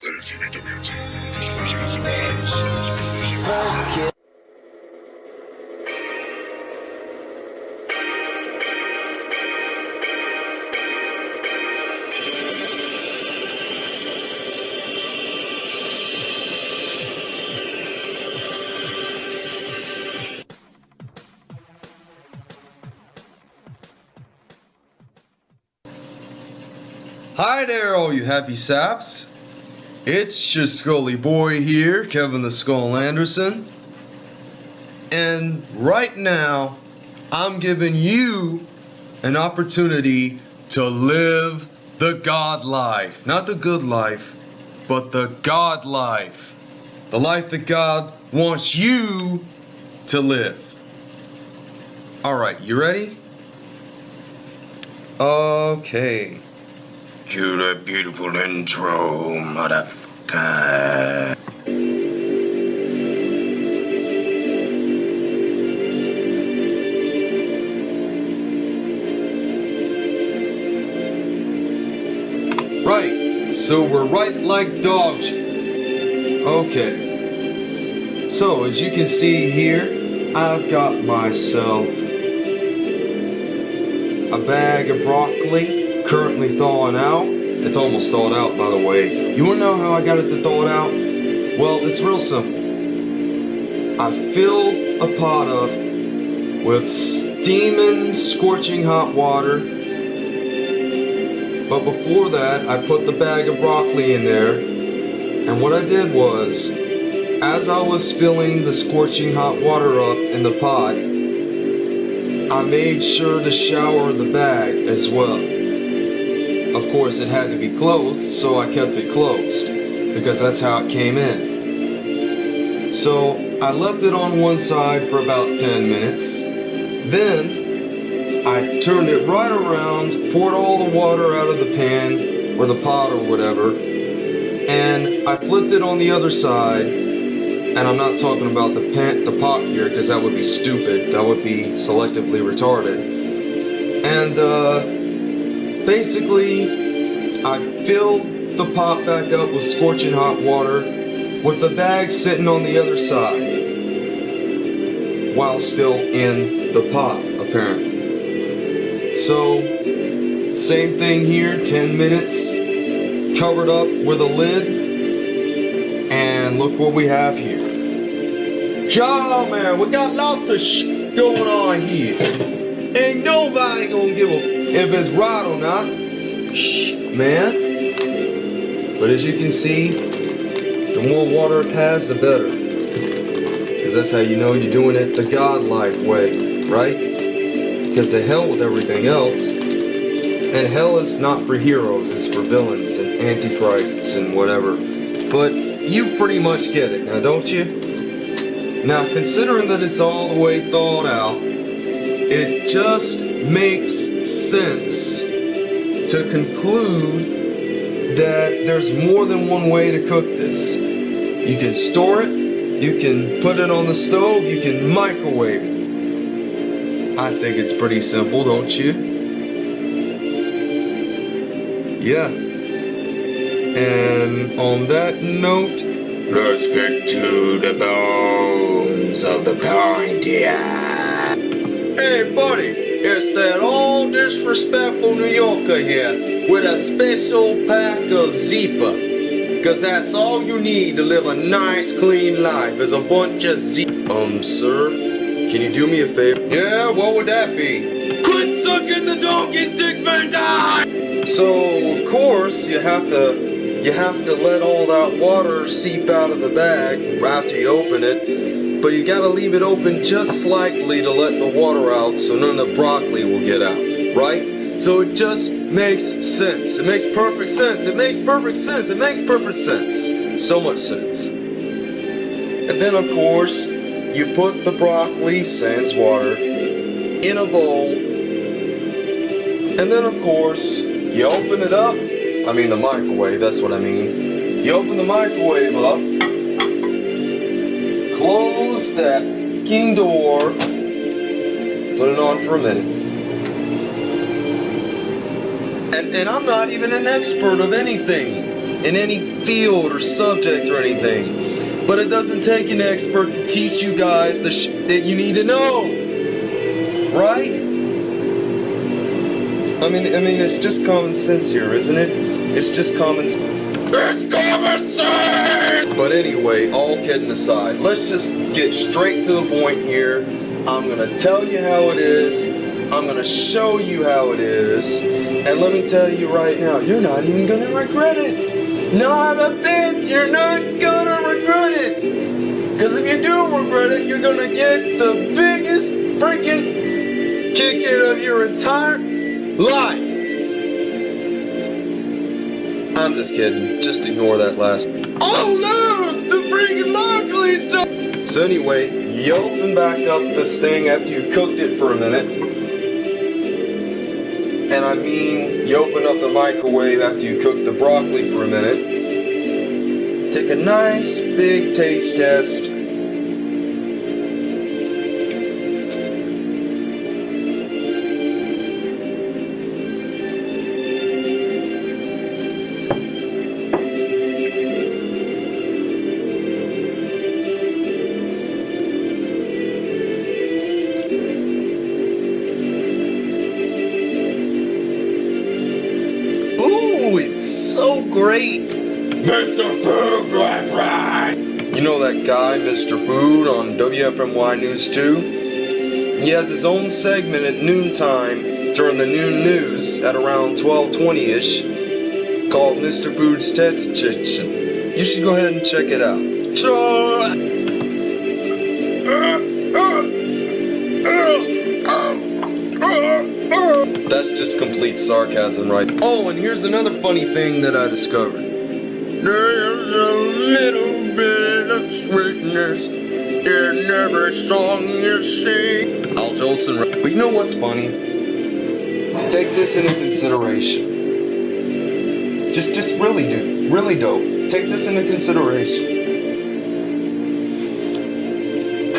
Hi there, all you happy saps. It's your Scully boy here, Kevin the Skull Anderson. And right now, I'm giving you an opportunity to live the God life. Not the good life, but the God life. The life that God wants you to live. Alright, you ready? Okay. Cue the beautiful intro, motherfucker. Right, so we're right like dogs. Okay. So, as you can see here, I've got myself a bag of broccoli currently thawing out. It's almost thawed out, by the way. You wanna know how I got it to thaw it out? Well, it's real simple. I fill a pot up with steaming, scorching hot water. But before that, I put the bag of broccoli in there. And what I did was, as I was filling the scorching hot water up in the pot, I made sure to shower the bag as well. Of course, it had to be closed, so I kept it closed because that's how it came in. So I left it on one side for about 10 minutes. Then I turned it right around, poured all the water out of the pan or the pot or whatever, and I flipped it on the other side. And I'm not talking about the pan, the pot here, because that would be stupid. That would be selectively retarded. And uh, basically, I filled the pot back up with scorching hot water, with the bag sitting on the other side, while still in the pot, apparently. So, same thing here, 10 minutes, covered up with a lid, and look what we have here. Yo, man, we got lots of sh going on here. Ain't nobody gonna give a if it's right or not. Shh, man. But as you can see, the more water it has, the better. Because that's how you know you're doing it the God life way, right? Because the hell with everything else. And hell is not for heroes, it's for villains and antichrists and whatever. But you pretty much get it now, don't you? Now, considering that it's all the way thawed out, it just makes sense to conclude that there's more than one way to cook this. You can store it, you can put it on the stove, you can microwave it. I think it's pretty simple, don't you? Yeah. And on that note, Let's get to the bones of the yeah. Hey, buddy, it's that old disrespectful New Yorker here with a special pack of Zeepa. Cause that's all you need to live a nice, clean life is a bunch of Zeepa. Um, sir, can you do me a favor? Yeah, what would that be? Quit sucking the donkey stick, Van Dyke! So, of course, you have to you have to let all that water seep out of the bag after you open it, but you gotta leave it open just slightly to let the water out so none of the broccoli will get out, right? So it just makes sense. It makes perfect sense. It makes perfect sense. It makes perfect sense. So much sense. And then, of course, you put the broccoli, sans water, in a bowl. And then, of course, you open it up I mean the microwave, that's what I mean. You open the microwave up, close that king door, put it on for a minute. And, and I'm not even an expert of anything. in any field or subject or anything. But it doesn't take an expert to teach you guys the sh- that you need to know. Right? I mean, I mean, it's just common sense here, isn't it? It's just common sense. But anyway, all kidding aside, let's just get straight to the point here. I'm gonna tell you how it is. I'm gonna show you how it is. And let me tell you right now, you're not even gonna regret it. Not a bit. You're not gonna regret it. Because if you do regret it, you're gonna get the biggest freaking kick in of your entire life. I'm just kidding. Just ignore that last. Oh no! The freaking please don't! So anyway, you open back up this thing after you cooked it for a minute. And I mean, you open up the microwave after you cook the broccoli for a minute. Take a nice big taste test. Mr. Food! You know that guy, Mr. Food, on WFMY News 2? He has his own segment at noontime during the noon news at around 1220-ish called Mr. Food's Test Kitchen. You should go ahead and check it out. Sure. That's just complete sarcasm, right? Oh, and here's another funny thing that I discovered. There's a little bit of sweetness in every song you sing. Al Jolson. But you know what's funny? Take this into consideration. Just, just really, dude, really dope. Take this into consideration.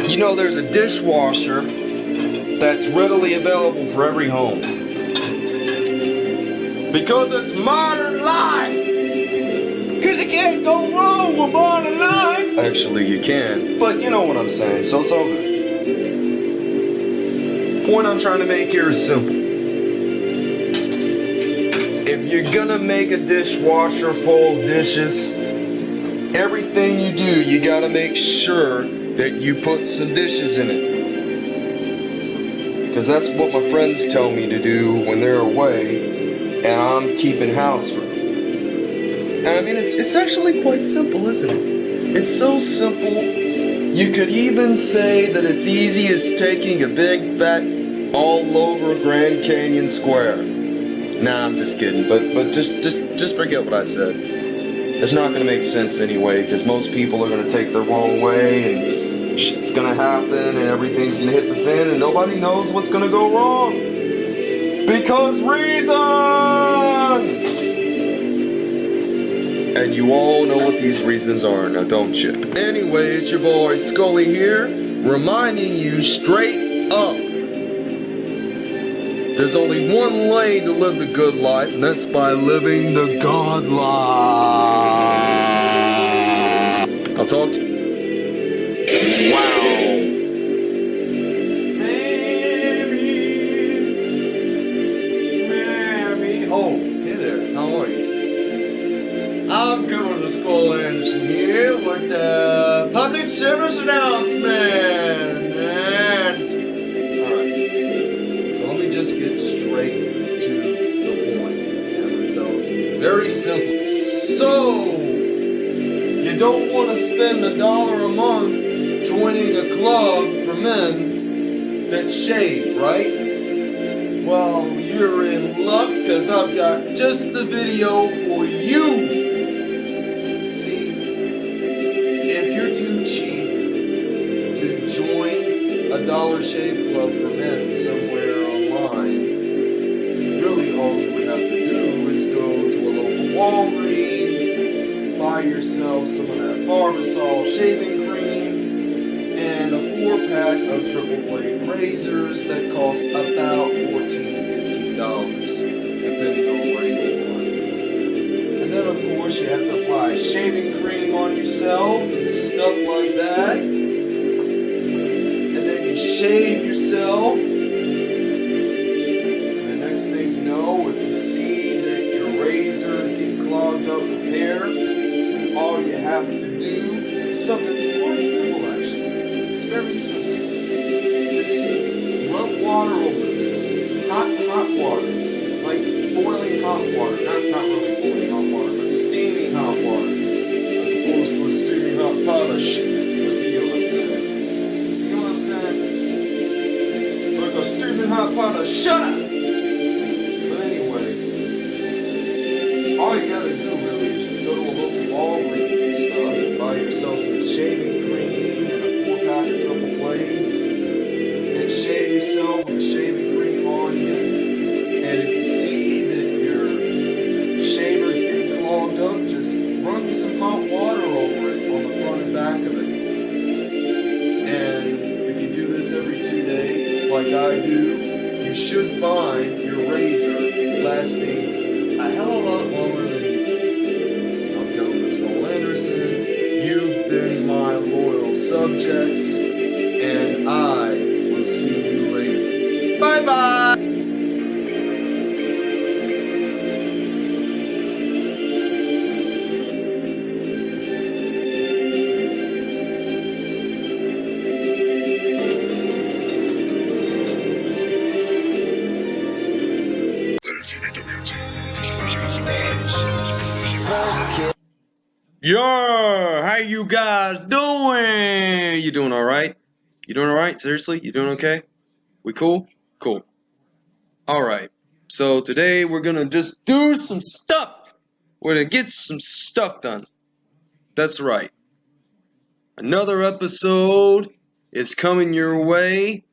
You know, there's a dishwasher that's readily available for every home. Because it's modern life. Can't go wrong with modern life. Actually, you can, but you know what I'm saying, so it's all good. Point I'm trying to make here is simple. If you're gonna make a dishwasher full of dishes, everything you do, you gotta make sure that you put some dishes in it. Because that's what my friends tell me to do when they're away and I'm keeping house for them. And I mean, it's, it's actually quite simple, isn't it? It's so simple. You could even say that it's easy as taking a big fat all over Grand Canyon Square. Nah, I'm just kidding. But but just just just forget what I said. It's not gonna make sense anyway, because most people are gonna take the wrong way and shit's gonna happen and everything's gonna hit the fan and nobody knows what's gonna go wrong. Because reasons! And you all know what these reasons are now, don't you? Anyway, it's your boy Scully here, reminding you straight up. There's only one way to live the good life, and that's by living the God life. I'll talk to Wow. Don't want to spend a dollar a month joining a club for men that shave, right? Well, you're in luck because I've got just the video for you. See, if you're too cheap to join a Dollar Shave Club for men some of that Barbasol shaving cream, and a four pack of triple blade razors that cost about $14 to $15, depending on where you are. And then, of course, you have to apply shaving cream on yourself and stuff like that. And then you shave yourself. And the next thing you know, if you see that your razor is getting clogged up with hair, have to do something that's quite simple actually. It's very simple. Just rub water over this. Hot, hot water. Like boiling hot water. Not, not really boiling hot water, but steaming hot water. As opposed to a steaming hot pot of shit. You know what I'm saying? You know what I'm saying? Like a steaming hot pot of shut up! Seriously, you doing okay? We cool? Cool. All right. So today we're gonna just do some stuff. We're gonna get some stuff done. That's right. Another episode is coming your way,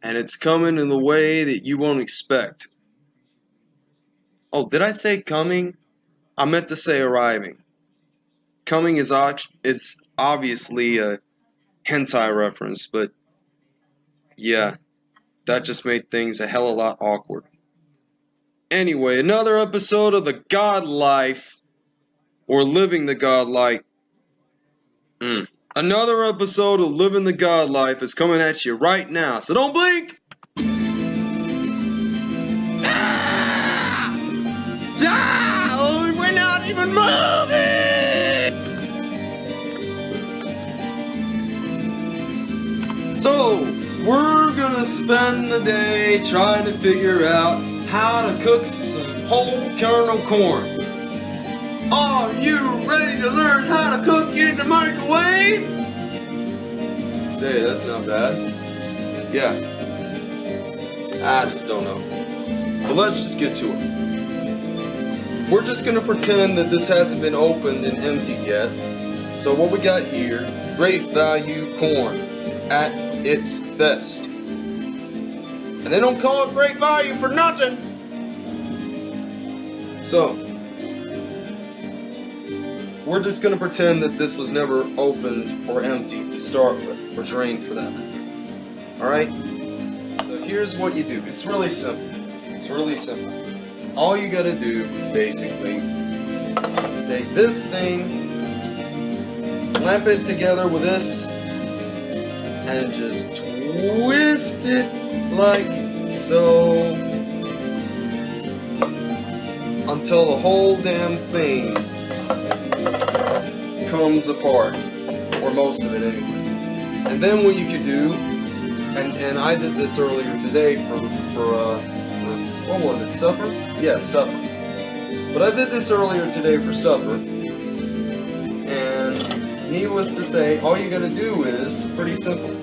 and it's coming in the way that you won't expect. Oh, did I say coming? I meant to say arriving. Coming is is obviously a hentai reference, but yeah, that just made things a hell of a lot awkward. Anyway, another episode of the God Life, or Living the God Life. Mm. Another episode of Living the God Life is coming at you right now, so don't blink! Ah! Ah! We're not even moving! So, we're gonna spend the day trying to figure out how to cook some whole kernel corn. Are you ready to learn how to cook in the microwave? Say, that's not bad. Yeah. I just don't know. But let's just get to it. We're just gonna pretend that this hasn't been opened and emptied yet. So what we got here, great value corn at its best. And they don't call it great value for nothing. So, we're just gonna pretend that this was never opened or emptied to start with, or drained for that matter. Alright? So here's what you do. It's really simple. It's really simple. All you gotta do, basically, take this thing, clamp it together with this, and just twist it like so. Until the whole damn thing comes apart or most of it anyway. And then what you could do and and I did this earlier today for for uh for, what was it supper? Yeah supper. But I did this earlier today for supper and needless to say all you gotta do is pretty simple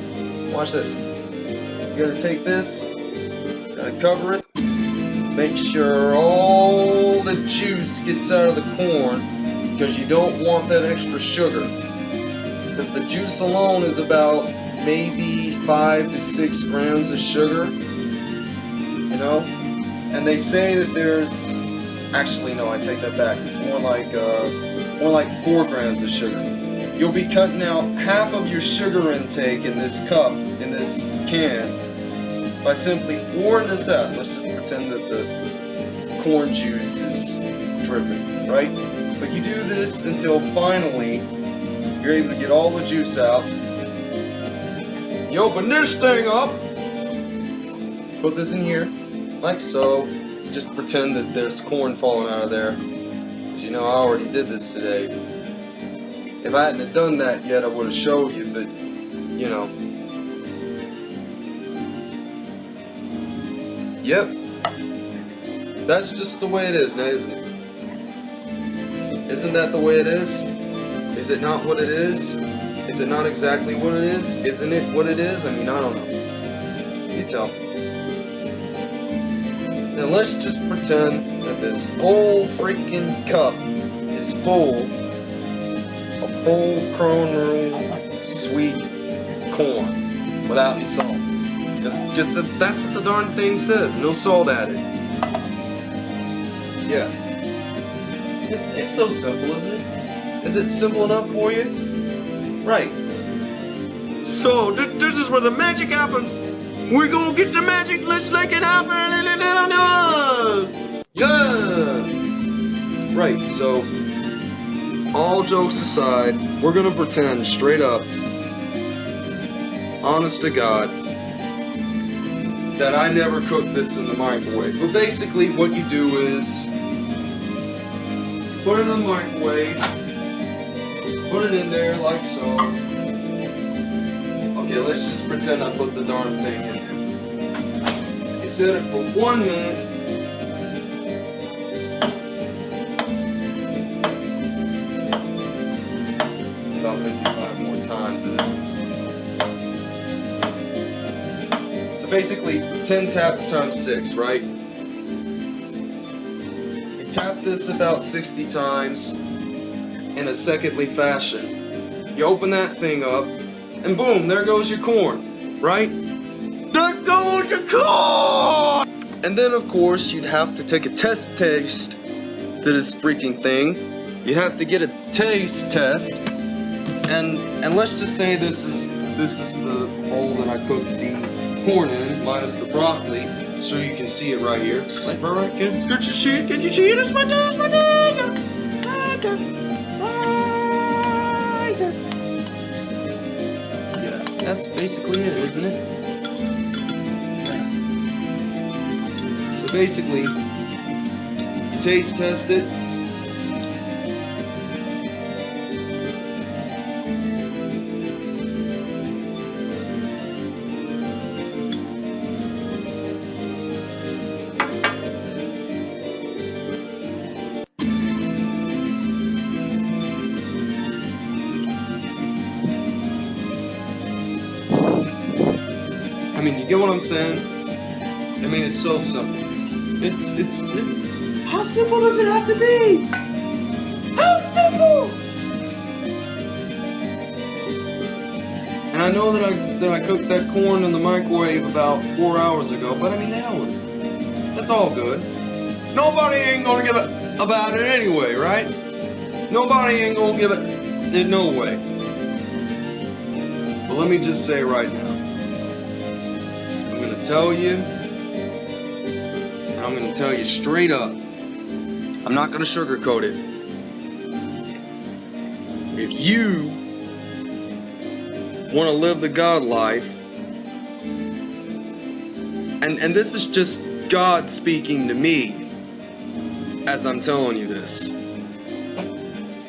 Watch this. You gotta take this, gotta cover it, make sure all the juice gets out of the corn, because you don't want that extra sugar. Because the juice alone is about maybe 5 to 6 grams of sugar, you know? And they say that there's, actually no, I take that back, it's more like, uh, more like 4 grams of sugar you'll be cutting out half of your sugar intake in this cup, in this can, by simply pouring this out. Let's just pretend that the corn juice is dripping, right? But you do this until finally you're able to get all the juice out. You open this thing up, put this in here, like so. Let's just pretend that there's corn falling out of there. As you know, I already did this today. If I hadn't done that yet, I would have showed you, but, you know. Yep. That's just the way it is now, isn't it? Isn't that the way it is? Is it not what it is? Is it not exactly what it is? Isn't it what it is? I mean, I don't know. You tell. Now let's just pretend that this whole freaking cup is full full Crown Royal sweet corn without any salt. Just, just that's what the darn thing says. No salt added. Yeah. It's, it's so simple, isn't it? Is it simple enough for you? Right. So, th this is where the magic happens. We're gonna get the magic, let's make it happen! Yeah! Right, so, all jokes aside, we're gonna pretend straight up, honest to God, that I never cooked this in the microwave. But basically, what you do is, put it in the microwave, put it in there like so. Okay, let's just pretend I put the darn thing in there. You set it for one minute. Basically, 10 taps times 6, right? You tap this about 60 times in a secondly fashion. You open that thing up, and boom, there goes your corn, right? There goes your corn! And then, of course, you'd have to take a test taste to this freaking thing. You have to get a taste test, and and let's just say this is this is the bowl that I cooked the corn in, minus the broccoli, so you can see it right here. Like, right, can, can you see it? Can you see it? It's my it's my dad! Right there. Yeah, that's basically it, isn't it? So basically, taste test it. I'm saying? I mean, it's so simple. It's, it's, it, how simple does it have to be? How simple! And I know that I, that I cooked that corn in the microwave about four hours ago, but I mean, with it. That's all good. Nobody ain't gonna give it about it anyway, right? Nobody ain't gonna give it, in no way. But let me just say right now, tell you, I'm gonna tell you straight up. I'm not gonna sugarcoat it. If you want to live the God life, and and this is just God speaking to me as I'm telling you this.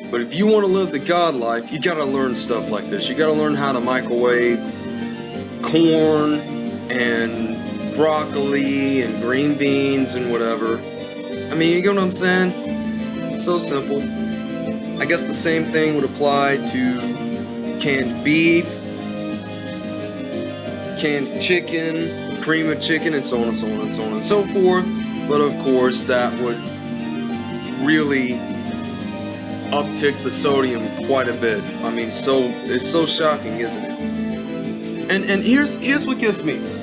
But if you want to live the God life, you gotta learn stuff like this. You gotta learn how to microwave corn and broccoli and green beans and whatever. I mean, you get what I'm saying? So simple. I guess the same thing would apply to canned beef, canned chicken, cream of chicken, and so on and so on and so on and so forth. But of course, that would really uptick the sodium quite a bit. I mean, so it's so shocking, isn't it? And and here's here's what gets me.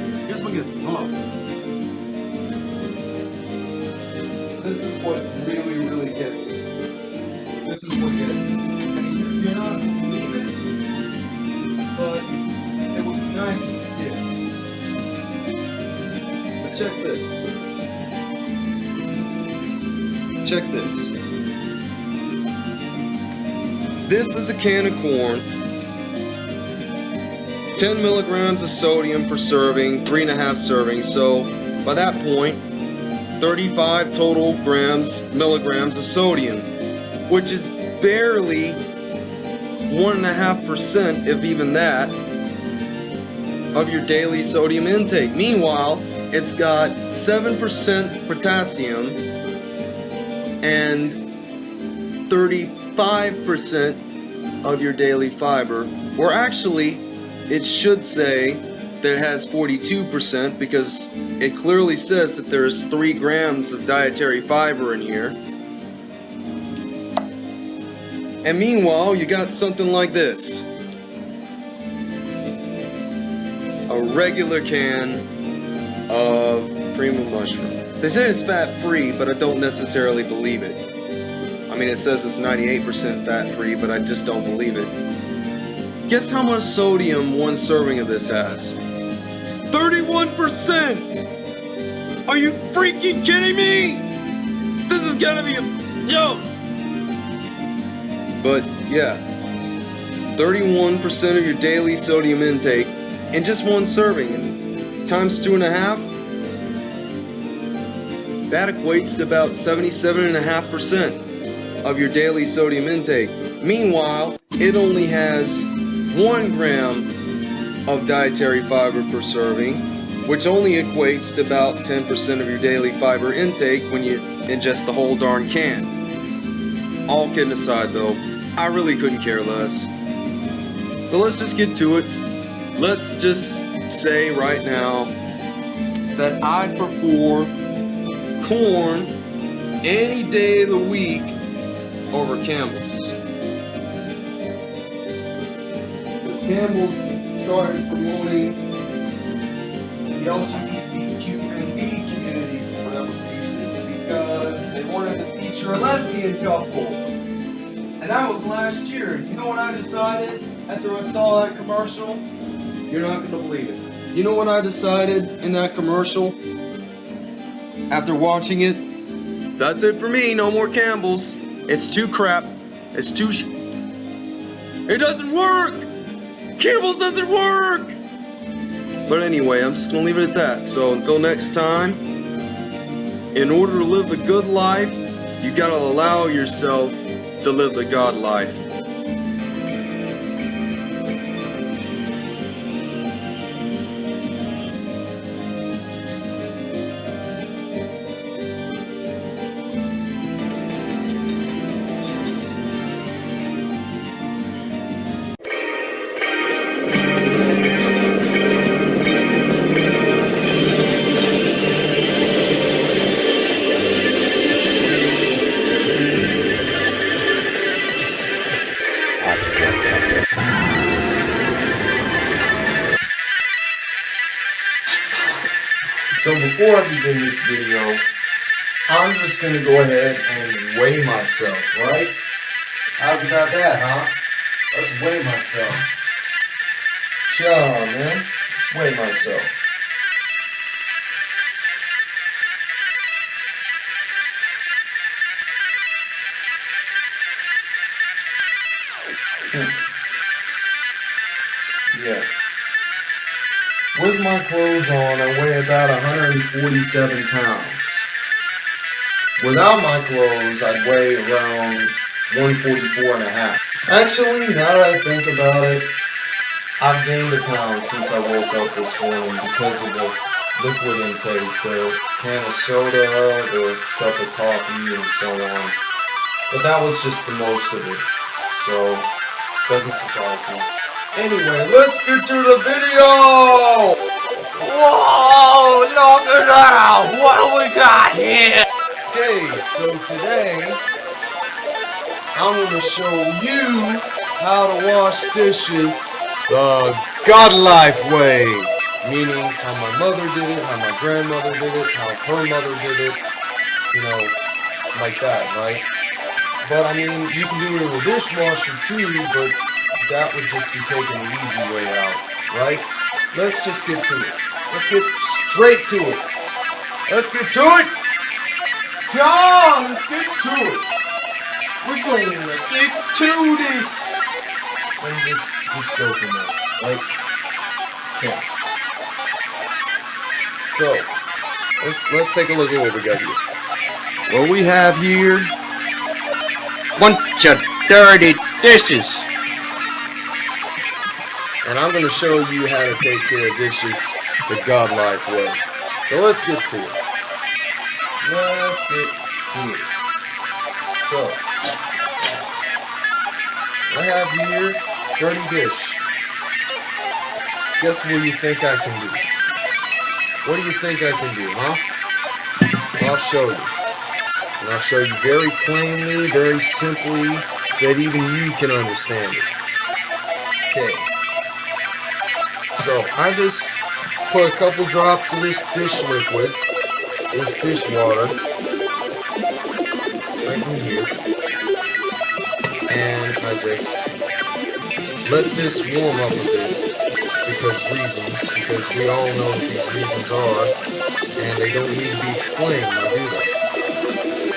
A can of corn. 10 milligrams of sodium per serving, three and a half servings. So by that point, 35 total grams, milligrams of sodium, which is barely one and a half percent, if even that, of your daily sodium intake. Meanwhile, it's got 7% potassium and 35% of your daily fiber. Or actually, it should say that it has 42% because it clearly says that there's 3 grams of dietary fiber in here. And meanwhile, you got something like this. A regular can of cream of mushroom. They say it's fat free, but I don't necessarily believe it. I mean, it says it's 98% fat free, but I just don't believe it. Guess how much sodium one serving of this has? 31%! Are you freaking kidding me? This is gonna be a joke! But yeah, 31% of your daily sodium intake in just one serving, times two and a half, that equates to about 77.5% of your daily sodium intake. Meanwhile, it only has one gram of dietary fiber per serving, which only equates to about 10% of your daily fiber intake when you ingest the whole darn can. All kidding aside though, I really couldn't care less. So let's just get to it. Let's just say right now that I prefer corn any day of the week over Campbell's. Because Campbell's started promoting the LGBTQNB community for whatever reason because they wanted to feature a lesbian couple. And that was last year. You know what I decided after I saw that commercial? You're not going to believe it. You know what I decided in that commercial? After watching it? That's it for me. No more Campbell's. It's too crap. It's too It doesn't work! Cables doesn't work! But anyway, I'm just to leave it at that. So until next time, in order to live the good life, you got to allow yourself to live the God life. Gonna go ahead and weigh myself, right? How's about that, huh? Let's weigh myself. Sure, man. Let's weigh myself. Hmm. Yeah. With my clothes on, I weigh about 147 pounds. Without my clothes, I'd weigh around 144 and a half. Actually, now that I think about it, I've gained a pound since I woke up this morning because of the liquid intake, the can of soda, the cup of coffee, and so on. But that was just the most of it, so doesn't surprise me. Anyway, let's get to the video! Whoa! Look at that! What do we got here? Okay, so today I'm gonna show you how to wash dishes the God life way. Meaning how my mother did it, how my grandmother did it, how her mother did it, you know, like that, right? But I mean, you can do it in a dishwasher too, but that would just be taking the easy way out, right? Let's just get to it. Let's get straight to it. Let's get to it! On, let's get to it. We're going to get to this. Just, just go from there. Like, okay. So, let's let's take a look at what we got here. What we have here, Bunch of dirty dishes. and I'm going to show you how to take care of dishes the godlike way. So let's get to it. Let's get to it. So, I have here dirty dish. Guess what you think I can do? What do you think I can do, huh? I'll show you. And I'll show you very plainly, very simply, so that even you can understand it. Okay. So, I just put a couple drops of this dish liquid, this dishwater, right in here. And I just let this warm up a bit because reasons, because we all know what these reasons are, and they don't need to be explained, now do they?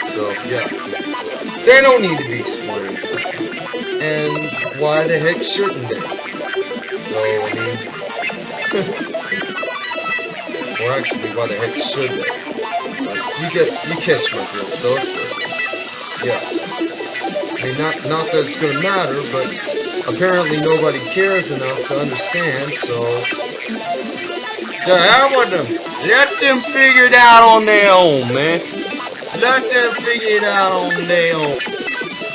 So, yeah. They don't need to be explained. And why the heck shouldn't they? So, I mean, or actually, why the heck should they? You get, you catch my drift, so it's good. Yeah. I mean, not, not that it's gonna matter, but apparently nobody cares enough to understand, so... To hell with them! Let them figure it out on their own, man! Let them figure it out on their own.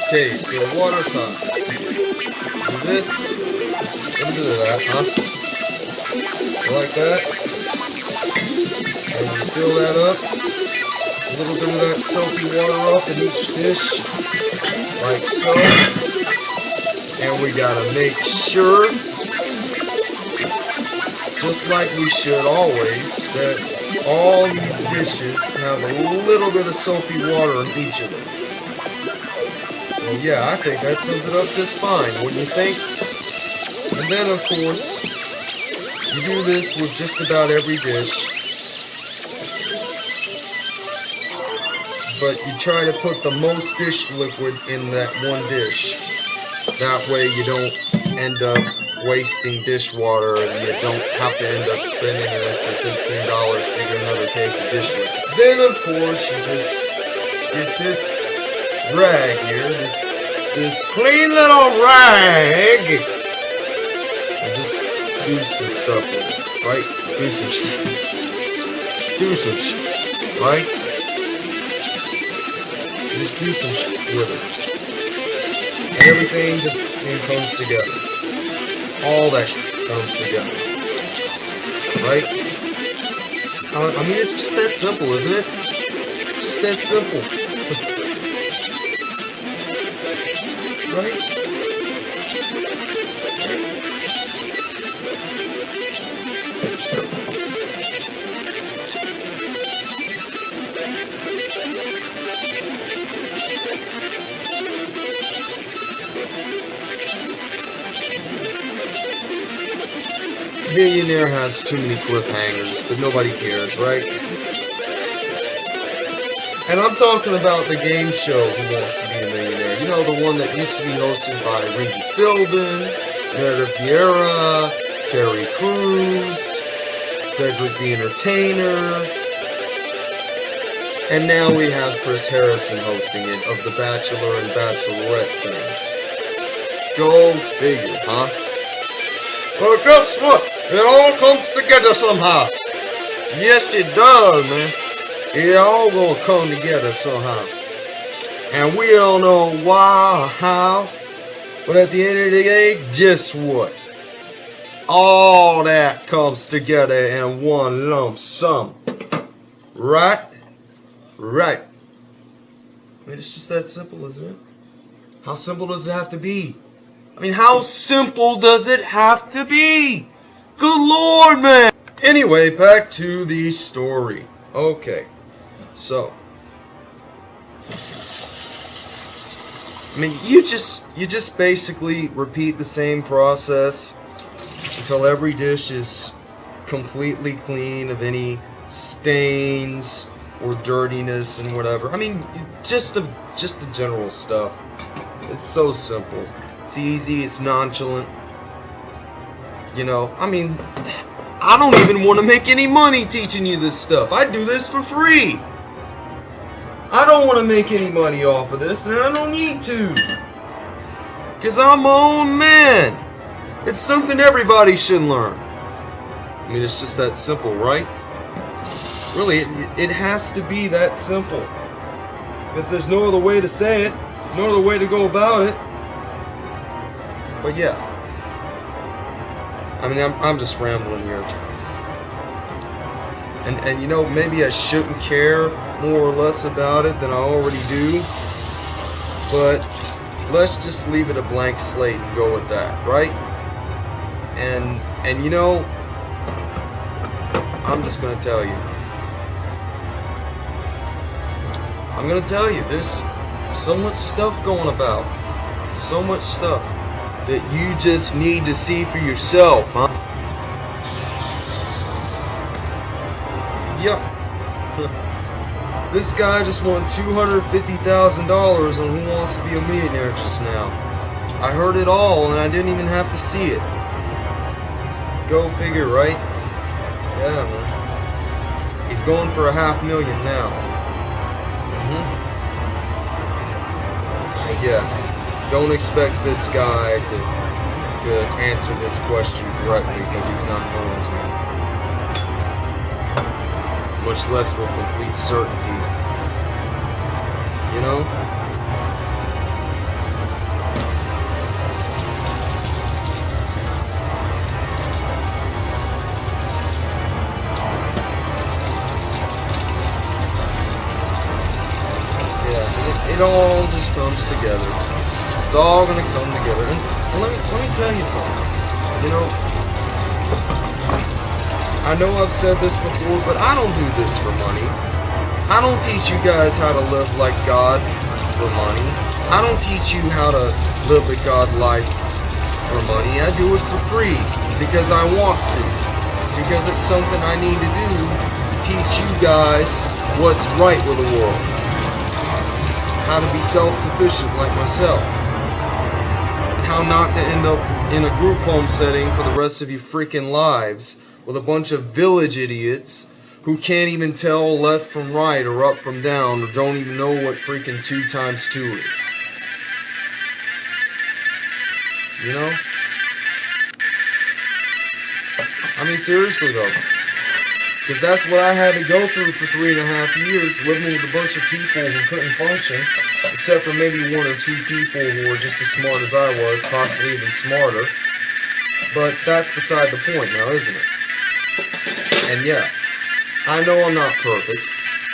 Okay, so water's hot. Do this. Let do that, huh? Like that. And fill that up. A little bit of that soapy water off in each dish. Like so. And we gotta make sure, just like we should always, that all these dishes have a little bit of soapy water in each of them. So yeah, I think that sums it up just fine, wouldn't you think? And then of course, you do this with just about every dish. But you try to put the most dish liquid in that one dish. That way you don't end up wasting dishwater and you don't have to end up spending an extra fifteen dollars to get another case of dish liquid. Then of course you just get this rag here, this this clean little rag, and just do some stuff with it, right? Do some shit. Do some shit, right? Just do some it. And everything just comes together. All that comes together. Right? I mean, it's just that simple, isn't it? It's just that simple. Too many cliffhangers, but nobody cares, right? And I'm talking about the game show Who Wants to Be a Millionaire. You know, the one that used to be hosted by Regis Philbin, Meredith Vieira, Terry Crews, Cedric the Entertainer, and now we have Chris Harrison hosting it of The Bachelor and Bachelorette fame. Go figure, huh? Well, guess what? It all comes together somehow. Yes, it does, man. It all gonna come together somehow. And we don't know why or how, but at the end of the day, guess what? All that comes together in one lump sum. Right? Right. I mean, it's just that simple, isn't it? How simple does it have to be? I mean, how simple does it have to be? Good lord, man! Anyway, back to the story. Okay, so. I mean, you just you just basically repeat the same process until every dish is completely clean of any stains or dirtiness and whatever. I mean, just the just the general stuff. It's so simple. It's easy. It's nonchalant. You know, I mean, I don't even want to make any money teaching you this stuff. I do this for free. I don't want to make any money off of this, and I don't need to. Because I'm my own man. It's something everybody should learn. I mean, it's just that simple, right? Really, it, it has to be that simple. Because there's no other way to say it, no other way to go about it. But yeah. I mean, I'm, I'm just rambling here. And, and you know, maybe I shouldn't care more or less about it than I already do. But let's just leave it a blank slate and go with that, right? And and you know, I'm just gonna tell you. I'm gonna tell you, there's so much stuff going about. So much stuff that you just need to see for yourself, huh? Yup. This guy just won $250,000 on Who Wants to Be a Millionaire just now. I heard it all and I didn't even have to see it. Go figure, right? Yeah, man. He's going for a half million now. Mm hmm Yeah. Don't expect this guy to to answer this question correctly because he's not going to. Much less with complete certainty. You know? it all just comes together. All gonna come together. And, let me let me tell you something. You know, I know I've said this before, but I don't do this for money. I don't teach you guys how to live like God for money. I don't teach you how to live the God life for money. I do it for free because I want to. Because it's something I need to do to teach you guys what's right with the world how to be self-sufficient like myself, how not to end up in a group home setting for the rest of your freaking lives with a bunch of village idiots who can't even tell left from right or up from down or don't even know what freaking 2 times 2 is. You know? I mean, seriously though. Because that's what I had to go through for three and a half years, living with a bunch of people who couldn't function, except for maybe one or two people who were just as smart as I was, possibly even smarter. But that's beside the point now, isn't it? And yeah, I know I'm not perfect.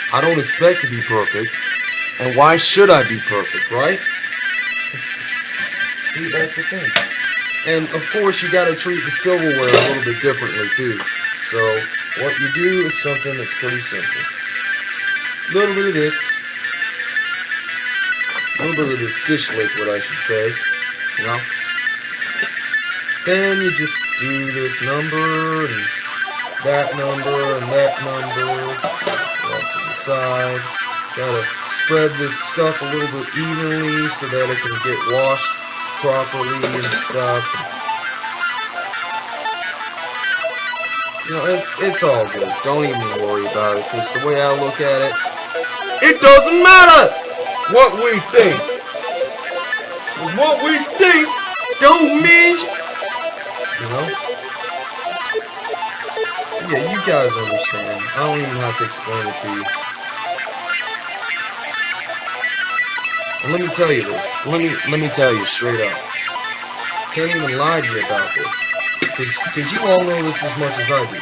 I don't expect to be perfect. And why should I be perfect, right? See, that's the thing. And of course, you gotta treat the silverware a little bit differently, too. So, what you do is something that's pretty simple. A little bit of this. A little bit of this dish liquid, I should say. You know? Then you just do this number, and that number, and that number. Off to the side. Gotta spread this stuff a little bit evenly so that it can get washed properly and stuff. You know, it's, it's all good. Don't even worry about it, because the way I look at it, it doesn't matter what we think. What we think don't mean... You know? Yeah, you guys understand. I don't even have to explain it to you. And let me tell you this. Let me let me tell you straight up. Can't even lie to you about this. Because you all know this as much as I do.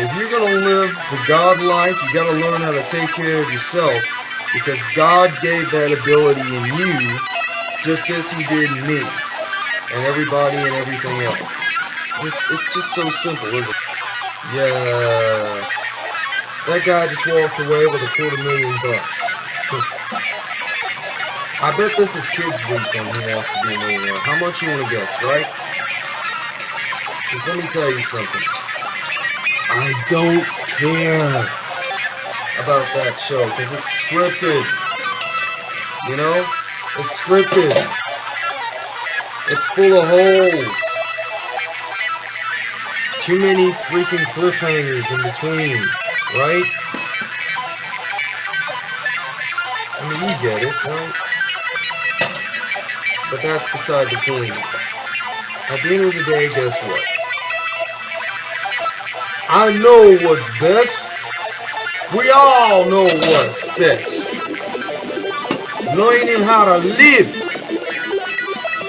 If you're going to live the God life, you got to learn how to take care of yourself. Because God gave that ability in you just as He did in me. And everybody and everything else. It's, it's just so simple, isn't it? Yeah. That guy just walked away with a quarter million bucks. I bet this is kids' week on Who Wants to Be a Millionaire. How much you want to guess, right? Let me tell you something. I don't care. about that show because it's scripted. You know? It's scripted. It's full of holes. Too many freaking cliffhangers in between, right? I mean, you get it, right? But that's beside the point. At the end of the day, guess what? I know what's best. We all know what's best. Learning how to live.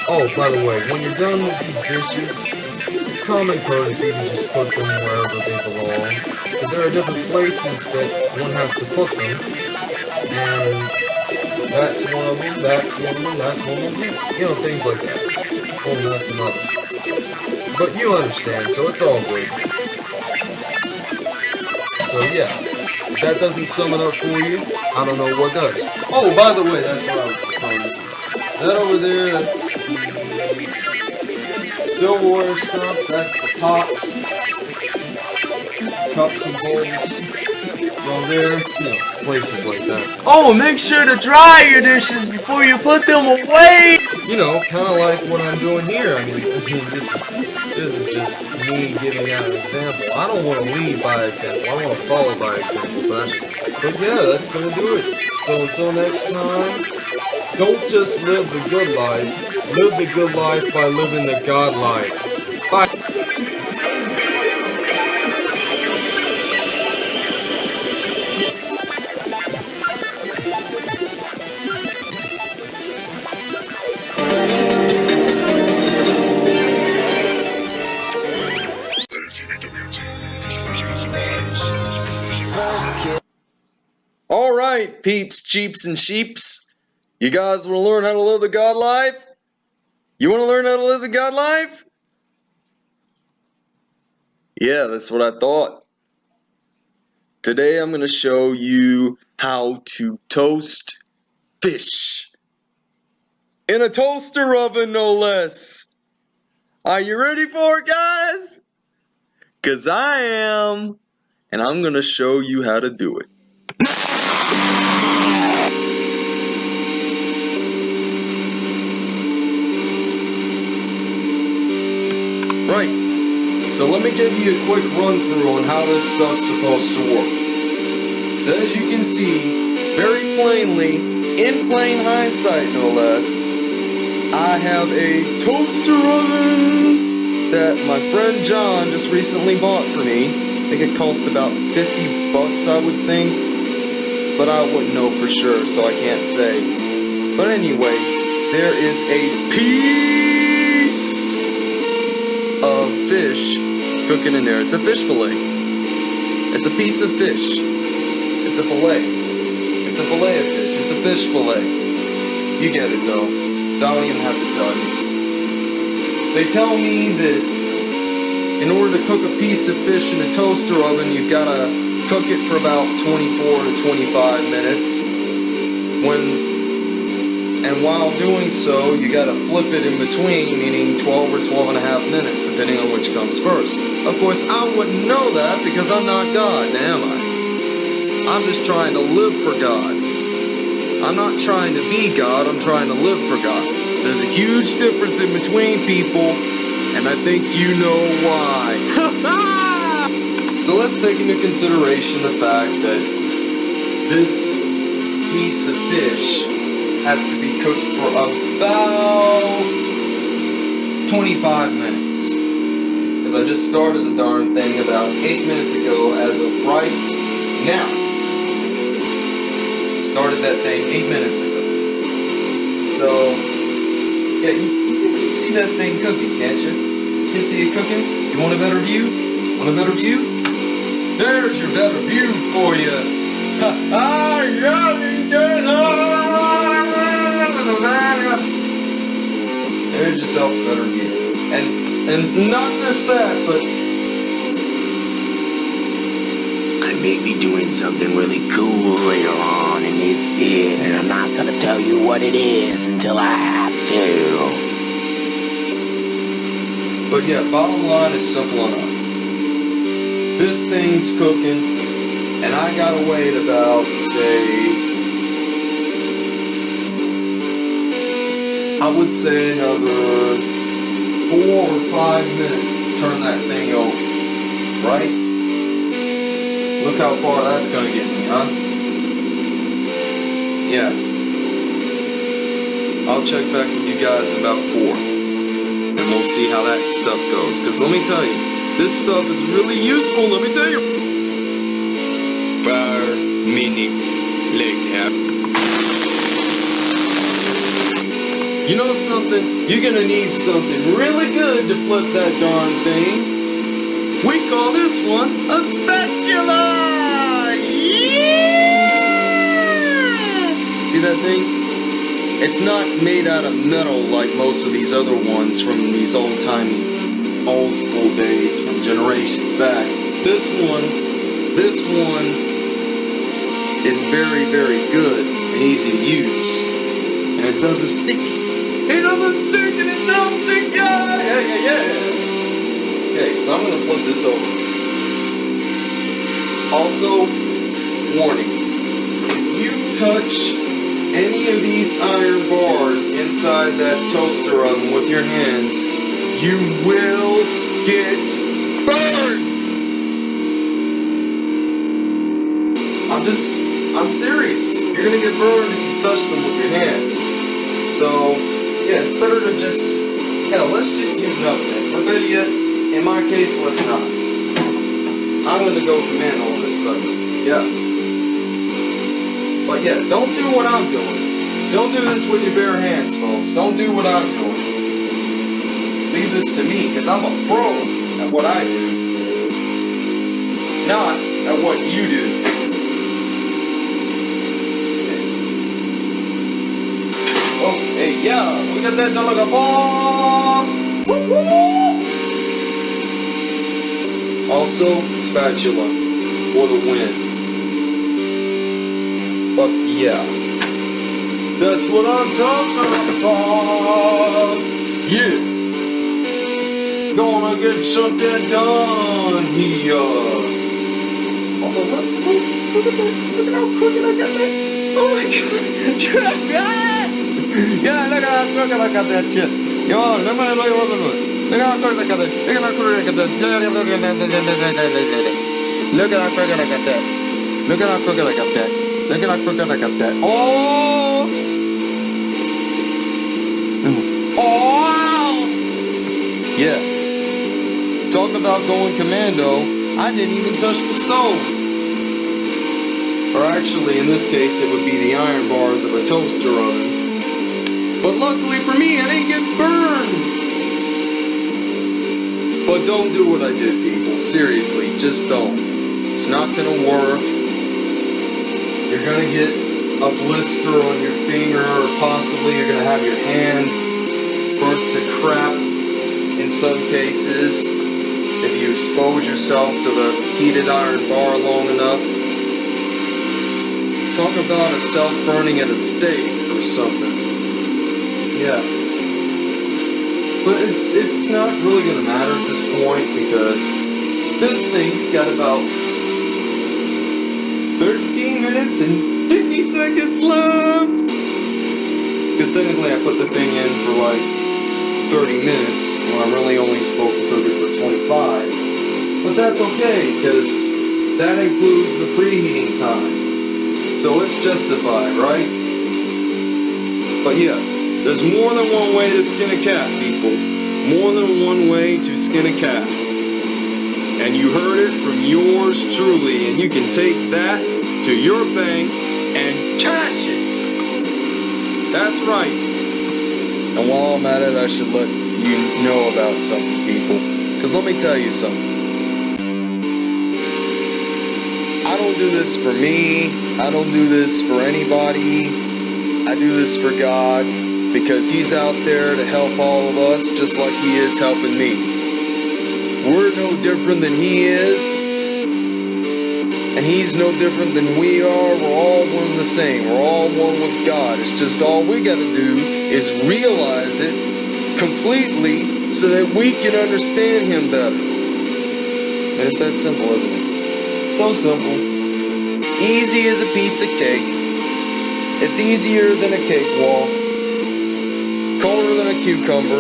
Oh, by the way, when you're done with these dishes, it's common courtesy to just put them wherever they belong. But there are different places that one has to put them. And that's one of them, that's one of them, that's one of them. You know, things like that. Oh, that's another. But you understand, so it's all good. So yeah, if that doesn't sum it up for you, I don't know what does. Oh, by the way, that's what I was to. That over there, that's the silverware stuff, that's the pots, cups and bowls. Well, there, you know, places like that. Oh, make sure to dry your dishes before you put them away! You know, kind of like what I'm doing here. I mean, I mean, this is this is just me giving out an example. I don't want to lead by example. I want to follow by example. But, but yeah, that's gonna do it. So until next time, don't just live the good life. Live the good life by living the God life. Bye. Peeps, cheeps, and sheeps. You guys want to learn how to live the God life? You want to learn how to live the God life? Yeah, that's what I thought. Today I'm going to show you how to toast fish. In a toaster oven, no less. Are you ready for it, guys? Because I am. And I'm going to show you how to do it. So let me give you a quick run through on how this stuff's supposed to work. So as you can see, very plainly, in plain hindsight no less, I have a toaster oven that my friend John just recently bought for me. I think it cost about 50 bucks I would think, but I wouldn't know for sure so I can't say. But anyway, there is a piece of fish cooking in there. It's a fish fillet. It's a piece of fish. It's a fillet. It's a fillet of fish. It's a fish fillet. You get it though. So I don't even have to tell you. They tell me that in order to cook a piece of fish in a toaster oven, you've got to cook it for about 24 to 25 minutes. When and while doing so, you gotta flip it in between, meaning 12 or 12 and a half minutes, depending on which comes first. Of course, I wouldn't know that because I'm not God, am I? I'm just trying to live for God. I'm not trying to be God, I'm trying to live for God. There's a huge difference in between people, and I think you know why. so let's take into consideration the fact that this piece of fish has to be cooked for about 25 minutes. Because I just started the darn thing about 8 minutes ago as of right now. Started that thing 8 minutes ago. So, yeah, you, you can see that thing cooking, can't you? You can see it cooking? You want a better view? Want a better view? There's your better view for you. Ha ha! There's yourself better view. And and not just that, but I may be doing something really cool later on in this bit, and I'm not gonna tell you what it is until I have to. but yeah, bottom line is simple enough. This thing's cooking, And I gotta wait about, say, I would say another four or five minutes to turn that thing over. Right? Look how far that's gonna get me, huh? Yeah. I'll check back with you guys about four. And we'll see how that stuff goes. Cause let me tell you, this stuff is really useful, let me tell you. Four minutes later. You know something? You're gonna need something really good to flip that darn thing. We call this one a spatula! Yeah! See that thing? It's not made out of metal like most of these other ones from these old timey, old school days from generations back. This one, this one is very, very good and easy to use. And it doesn't stick. It doesn't and not. Yeah, yeah, yeah, yeah. Okay, so I'm gonna flip this over. Also, warning. If you touch any of these iron bars inside that toaster oven with your hands, you will get burned. I'm just, I'm serious. You're gonna get burned if you touch them with your hands. So, yeah, it's better to just, hell, let's just use an. Or better yet, in my case, let's not. I'm gonna go commando on this sucker. Yeah. But yeah, don't do what I'm doing. Don't do this with your bare hands, folks. Don't do what I'm doing. Leave this to me, because I'm a pro at what I do. Not at what you do. Yeah, we got that done like a boss. Woo woo! Also, spatula for the win. Fuck yeah. That's what I'm talking about. Yeah. Gonna get something done here. Also, look, look, look at that. Look at how crooked I got that. Oh my god. Yeah, look at how crooked I got that shit. Yo, look at look at look at Look at crooked I got that. Look at how crooked I got that. Look at how crooked I got that. Look at how crooked I got that. Look at how crooked I got that. Oh! Oh! Yeah. Talk about going commando. I didn't even touch the stove. Or actually, in this case, it would be the iron bars of a toaster oven. But luckily for me, I didn't get burned. But don't do what I did, people. Seriously, just don't. It's not gonna work. You're gonna get a blister on your finger, or possibly you're gonna have your hand burnt to crap in some cases if you expose yourself to the heated iron bar long enough. Talk about a self-burning at a stake or something. Yeah. But it's it's not really gonna matter at this point because this thing's got about 13 minutes and 50 seconds left. Because technically I put the thing in for like 30 minutes when I'm really only supposed to cook it for 25. But that's okay because that includes the preheating time. So it's justified, right? But yeah, there's more than one way to skin a cat, people. More than one way to skin a cat. And you heard it from yours truly, and you can take that to your bank and cash it. That's right. And while I'm at it, I should let you know about something, people. Because let me tell you something. I don't do this for me. I don't do this for anybody. I do this for God because He's out there to help all of us just like He is helping me. We're no different than He is, and He's no different than we are. We're all one the same. We're all one with God. It's just all we got to do is realize it completely so that we can understand Him better. And it's that simple, isn't it? So simple. Easy as a piece of cake. It's easier than a cakewalk. Cucumber.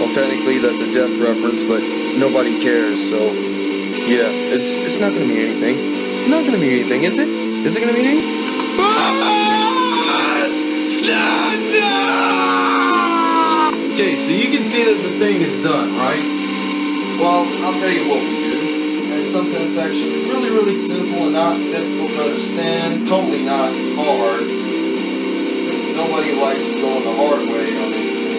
Well, technically that's a death reference, but nobody cares, so yeah, it's it's not gonna mean anything. It's not gonna mean anything, is it? Is it gonna mean anything? Ah! Okay, so you can see that the thing is done, right? Well, I'll tell you what we do. It's something that's actually really, really simple and not difficult to understand. Totally not hard. Because nobody likes going the hard way on.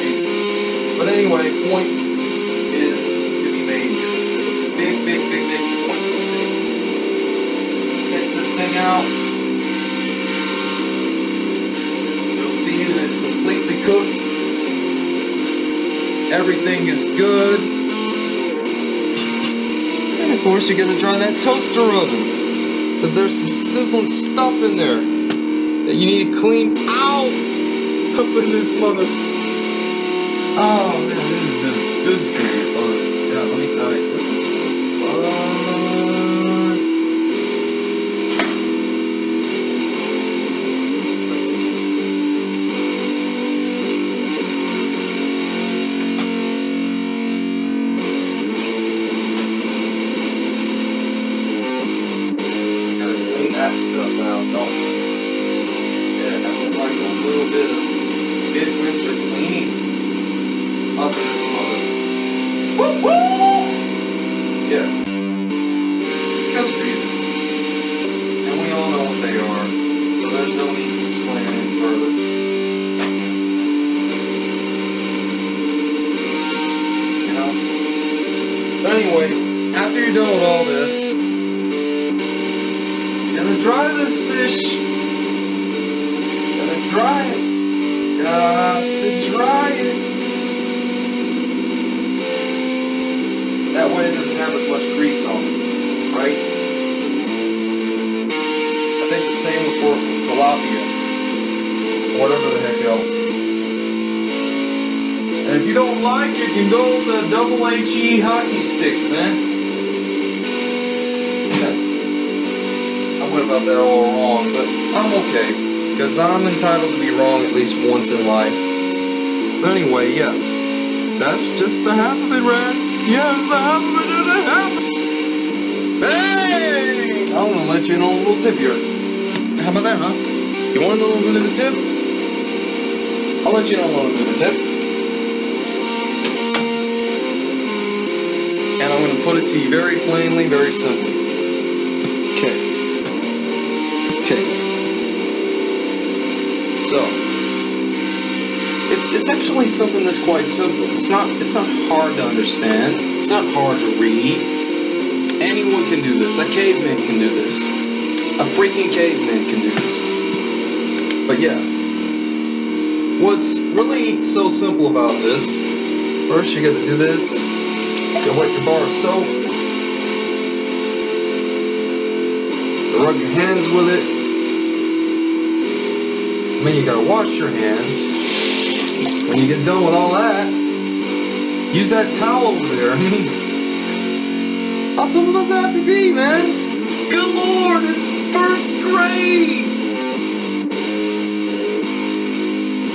Reasons. But anyway, point is to be made here. Big, big, big, big point to be made. This thing out. You'll see that it's completely cooked. Everything is good. And of course, you're gonna try that toaster oven. Because there's some sizzling stuff in there that you need to clean out up in this mother. Oh man, this is just, this is fun. Yeah, let me tell you, this is fun. Because I'm entitled to be wrong at least once in life. But anyway, yeah. That's just the half of it, Ryan. Yeah, it's the half of it and the half. Hey! I'm gonna let you in on a little tip here. How about that, huh? You want a little bit of a tip? I'll let you in on a little bit of a tip. And I'm gonna put it to you very plainly, very simply. It's it's actually something that's quite simple. It's not it's not hard to understand. It's not hard to read. Anyone can do this. A caveman can do this. A freaking caveman can do this. But yeah. What's really so simple about this, first you gotta do this. You gotta wet your bar of soap. Rub your hands with it. And then you gotta wash your hands. When you get done with all that, use that towel over there. I mean, how simple does that have to be, man? Good lord, it's first grade!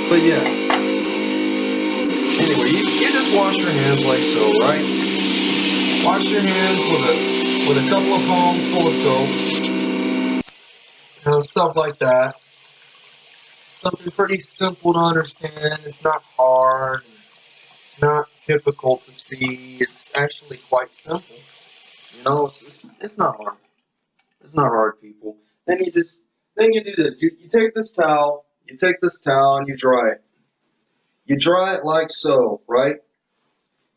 But yeah. Anyway, you, you just wash your hands like so, right? Wash your hands with a with a couple of palms full of soap. You know, stuff like that something pretty simple to understand. It's not hard. It's not difficult to see. It's actually quite simple. You know, it's, it's, it's not hard. It's not hard, people. Then you just, then you do this. You, you take this towel, you take this towel and you dry it. You dry it like so, right?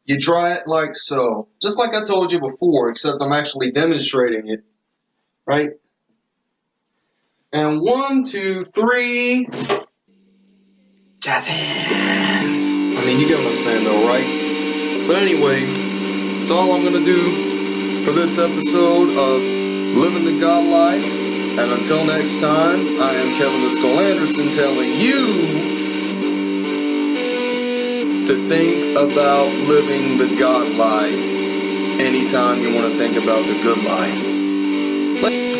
You dry it like so. Just like I told you before, except I'm actually demonstrating it, right? And one, two, three. Jazz hands. I mean, you get what I'm saying, though, right? But anyway, that's all I'm gonna do for this episode of Living the God Life. And until next time, I am Kevin the Skull Anderson telling you to think about living the God life. anytime you want to think about the good life. Hi,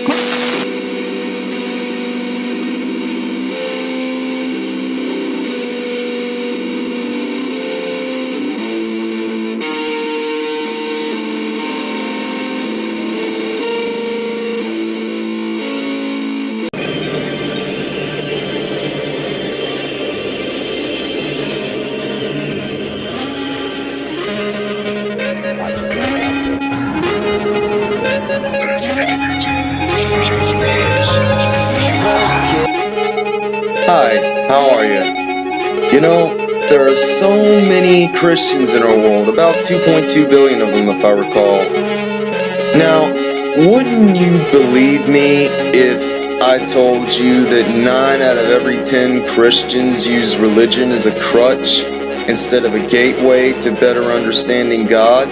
about 2.2 billion of them if I recall. Now, wouldn't you believe me if I told you that 9 out of every 10 Christians use religion as a crutch instead of a gateway to better understanding God?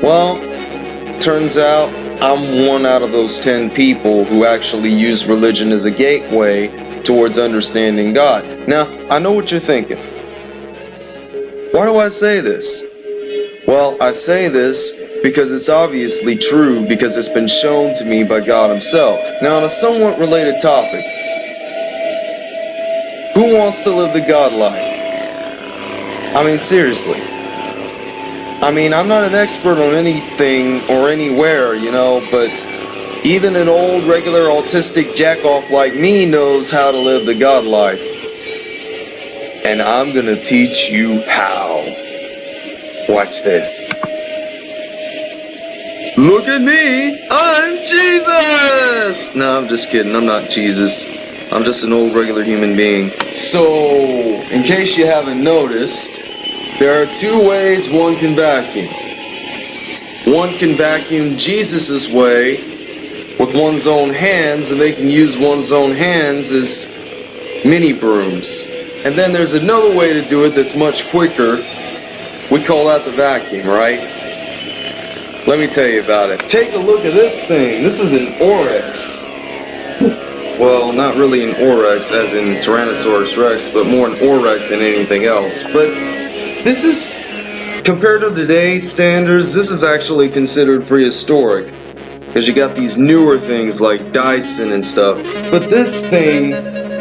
Well, turns out I'm one out of those 10 people who actually use religion as a gateway towards understanding God. Now, I know what you're thinking. Why do I say this? Well, I say this because it's obviously true because it's been shown to me by God Himself. Now, on a somewhat related topic, who wants to live the God life? I mean, seriously. I mean, I'm not an expert on anything or anywhere, you know, but even an old regular autistic jackoff like me knows how to live the God life. And I'm gonna teach you how. Watch this. Look at me! I'm Jesus! No, I'm just kidding. I'm not Jesus. I'm just an old regular human being. So, in case you haven't noticed, there are two ways one can vacuum. One can vacuum Jesus' way with one's own hands, and they can use one's own hands as mini brooms. And then there's another way to do it that's much quicker. We call that the vacuum, right? Let me tell you about it. Take a look at this thing. This is an Oreck. Well, not really an Oreck as in Tyrannosaurus Rex, but more an Oreck than anything else. But this is, compared to today's standards, this is actually considered prehistoric. Because you got these newer things like Dyson and stuff. But this thing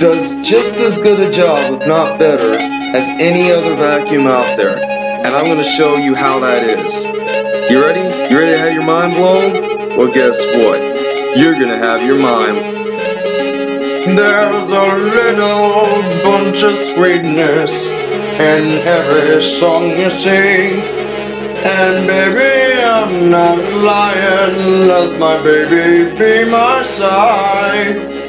does just as good a job, if not better, as any other vacuum out there. And I'm going to show you how that is. You ready? You ready to have your mind blown? Well, guess what? You're going to have your mind there's a little bunch of sweetness in every song you sing. And baby, I'm not lying, let my baby be my side.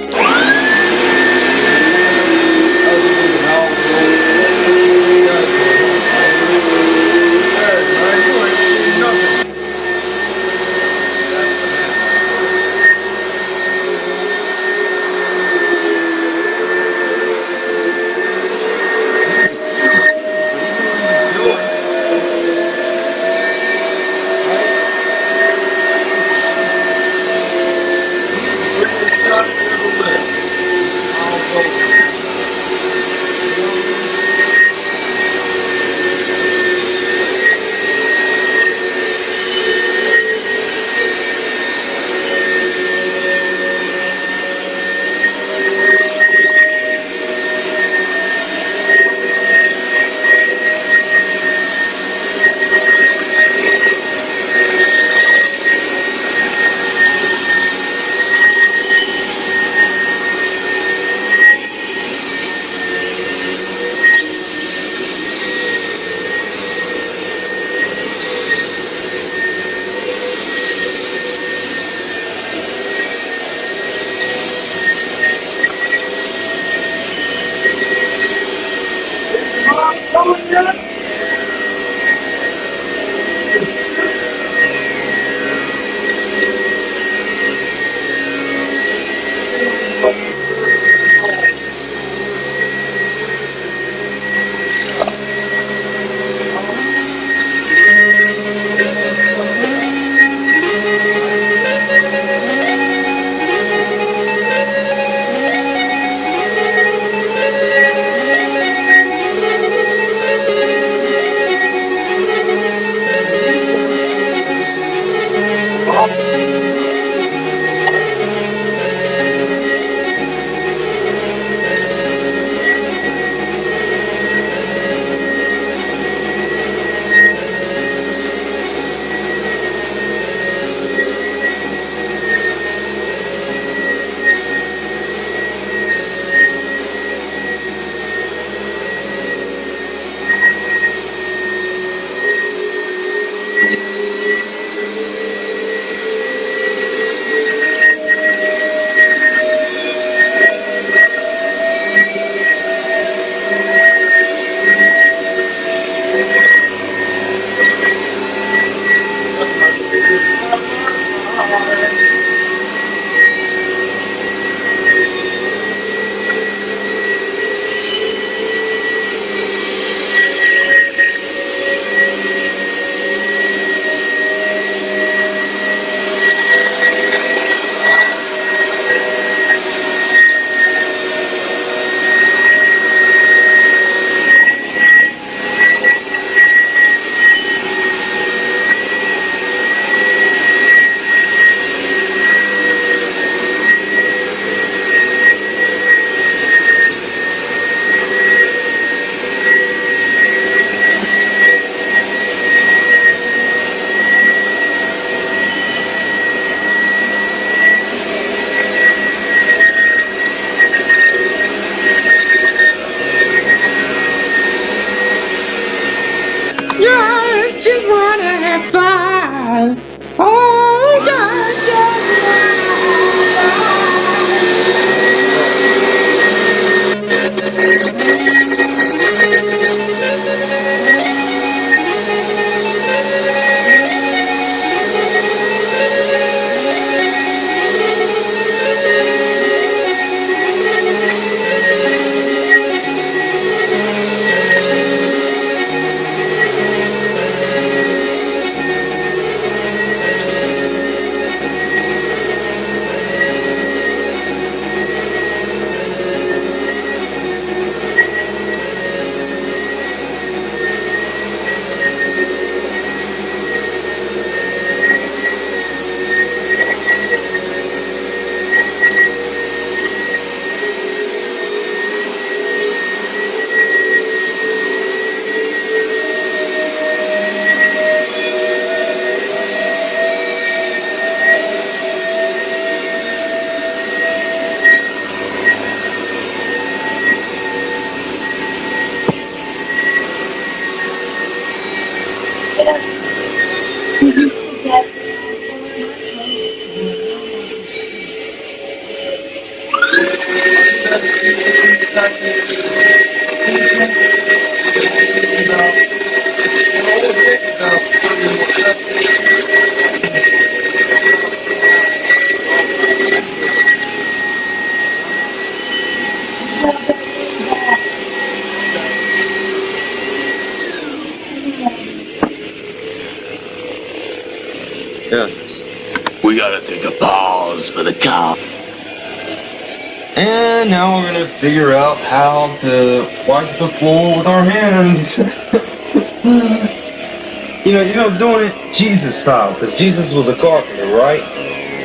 Wipe the floor with our hands. you know, you know, doing it Jesus style, because Jesus was a carpenter, right?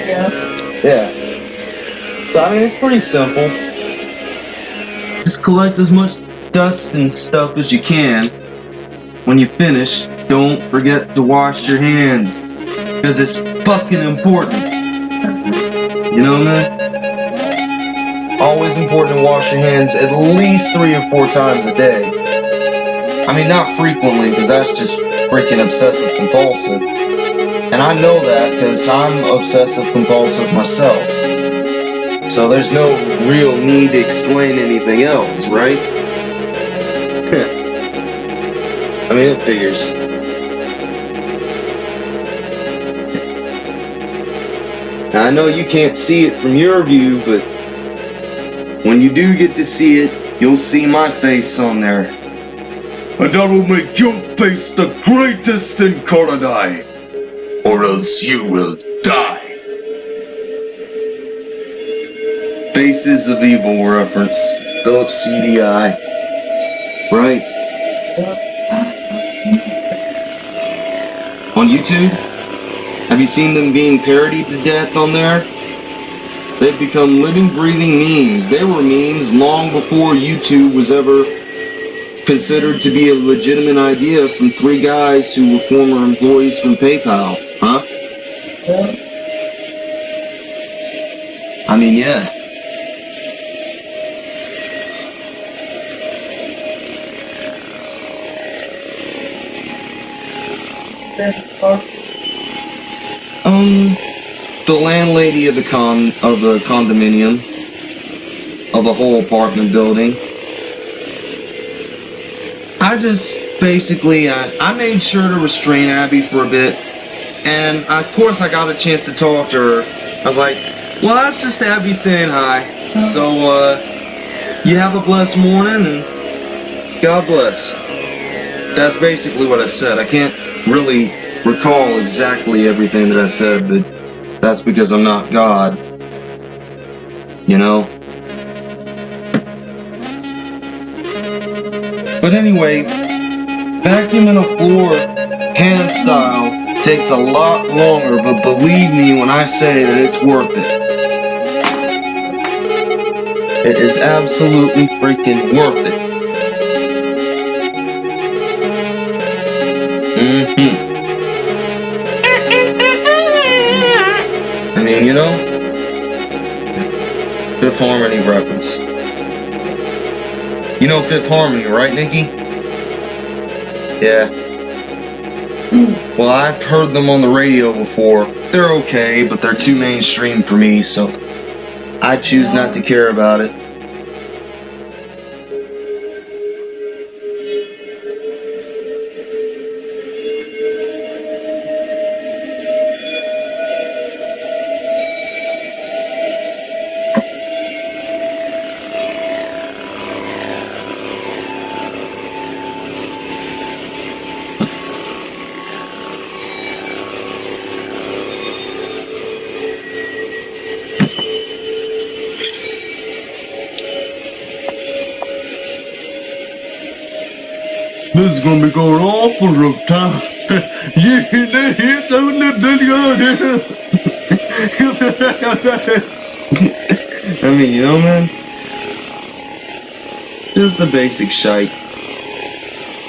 Yeah. Yeah. So, I mean, it's pretty simple. Just collect as much dust and stuff as you can. When you finish, don't forget to wash your hands. Because it's fucking important. You know what I mean? Always important to wash your hands at least three or four times a day. I mean, not frequently, because that's just freaking obsessive compulsive. And I know that because I'm obsessive compulsive myself. So there's no real need to explain anything else, right? I mean, it figures. Now, I know you can't see it from your view, but when you do get to see it, you'll see my face on there. And that'll make your face the greatest in Koridai, or else you will die. Faces of Evil reference, Philips CDI. Right. On YouTube? Have you seen them being parodied to death on there? They've become living, breathing memes. They were memes long before YouTube was ever considered to be a legitimate idea from three guys who were former employees from PayPal. Huh? Yeah. I mean, yeah. Um, the landlady of the con of the condominium of the whole apartment building. I just basically I, I made sure to restrain Abby for a bit And of course, I got a chance to talk to her. I was like, well, that's just Abby saying hi. So, uh, you have a blessed morning and God bless. That's basically what I said. I can't really recall exactly everything that I said, but that's because I'm not God. You know? But anyway, vacuuming a floor hand style takes a lot longer, but believe me when I say that it's worth it. It is absolutely freaking worth it. Mm-hmm. I mean, you know, Fifth Harmony reference. You know Fifth Harmony, right, Nikki? Yeah. Mm. Well, I've heard them on the radio before. They're okay, but they're too mainstream for me, so I choose not to care about it. Gonna be going on for a time. yeah, they hit some of the I mean, you know, man? Just the basic shite.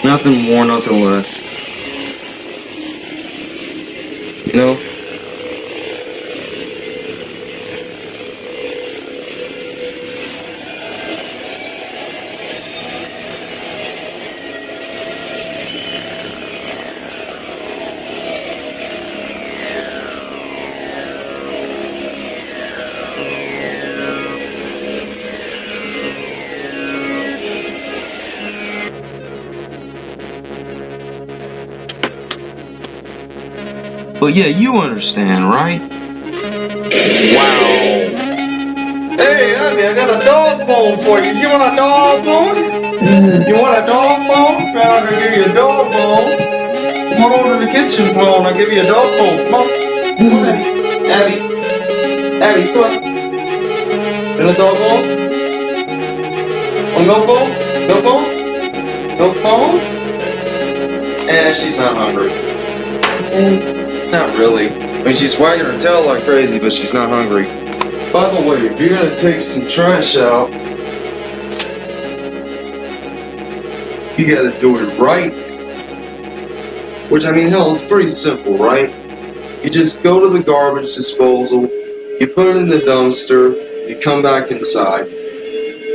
Nothing more, nothing less. You know? But yeah, you understand, right? Wow. Hey, Abby, I got a dog bone for you. You want a dog bone? You want a dog bone? I'm gonna give you a dog bone. Come on over to the kitchen floor and I'll give you a dog bone. Come on. Come on, Abby. Abby. Abby, come on. And a dog bone? A milk bone? Milk bone? Milk bone? Eh, she's not hungry. Not really. I mean, she's wagging her tail like crazy, but she's not hungry. By the way, if you're gonna take some trash out, you gotta do it right. Which, I mean, hell, it's pretty simple, right? You just go to the garbage disposal, you put it in the dumpster, you come back inside.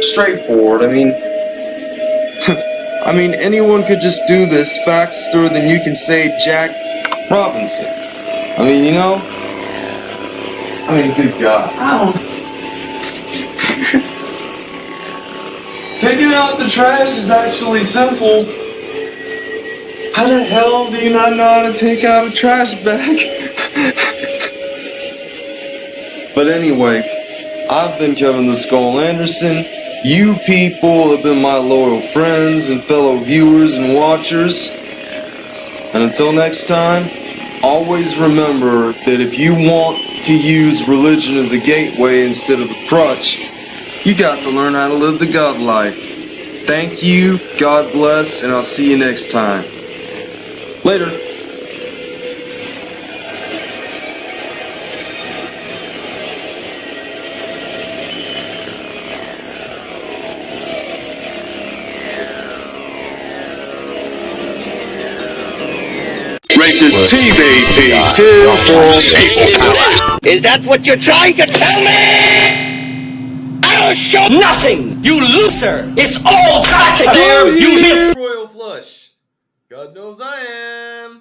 Straightforward, I mean. I mean, anyone could just do this faster than you can say Jack Robinson. I mean, you know? I mean, good God. Taking out the trash is actually simple. How the hell do you not know how to take out a trash bag? But anyway, I've been Kevin the Skull Anderson. You people have been my loyal friends and fellow viewers and watchers. And until next time, always remember that if you want to use religion as a gateway instead of a crutch, you got to learn how to live the God life. Thank you, God bless, and I'll see you next time. Later. Rated TVP 2 for people. Is that what you're trying to tell me? I'll show nothing, you loser! It's all classic! You miss Royal Flush. God knows I am.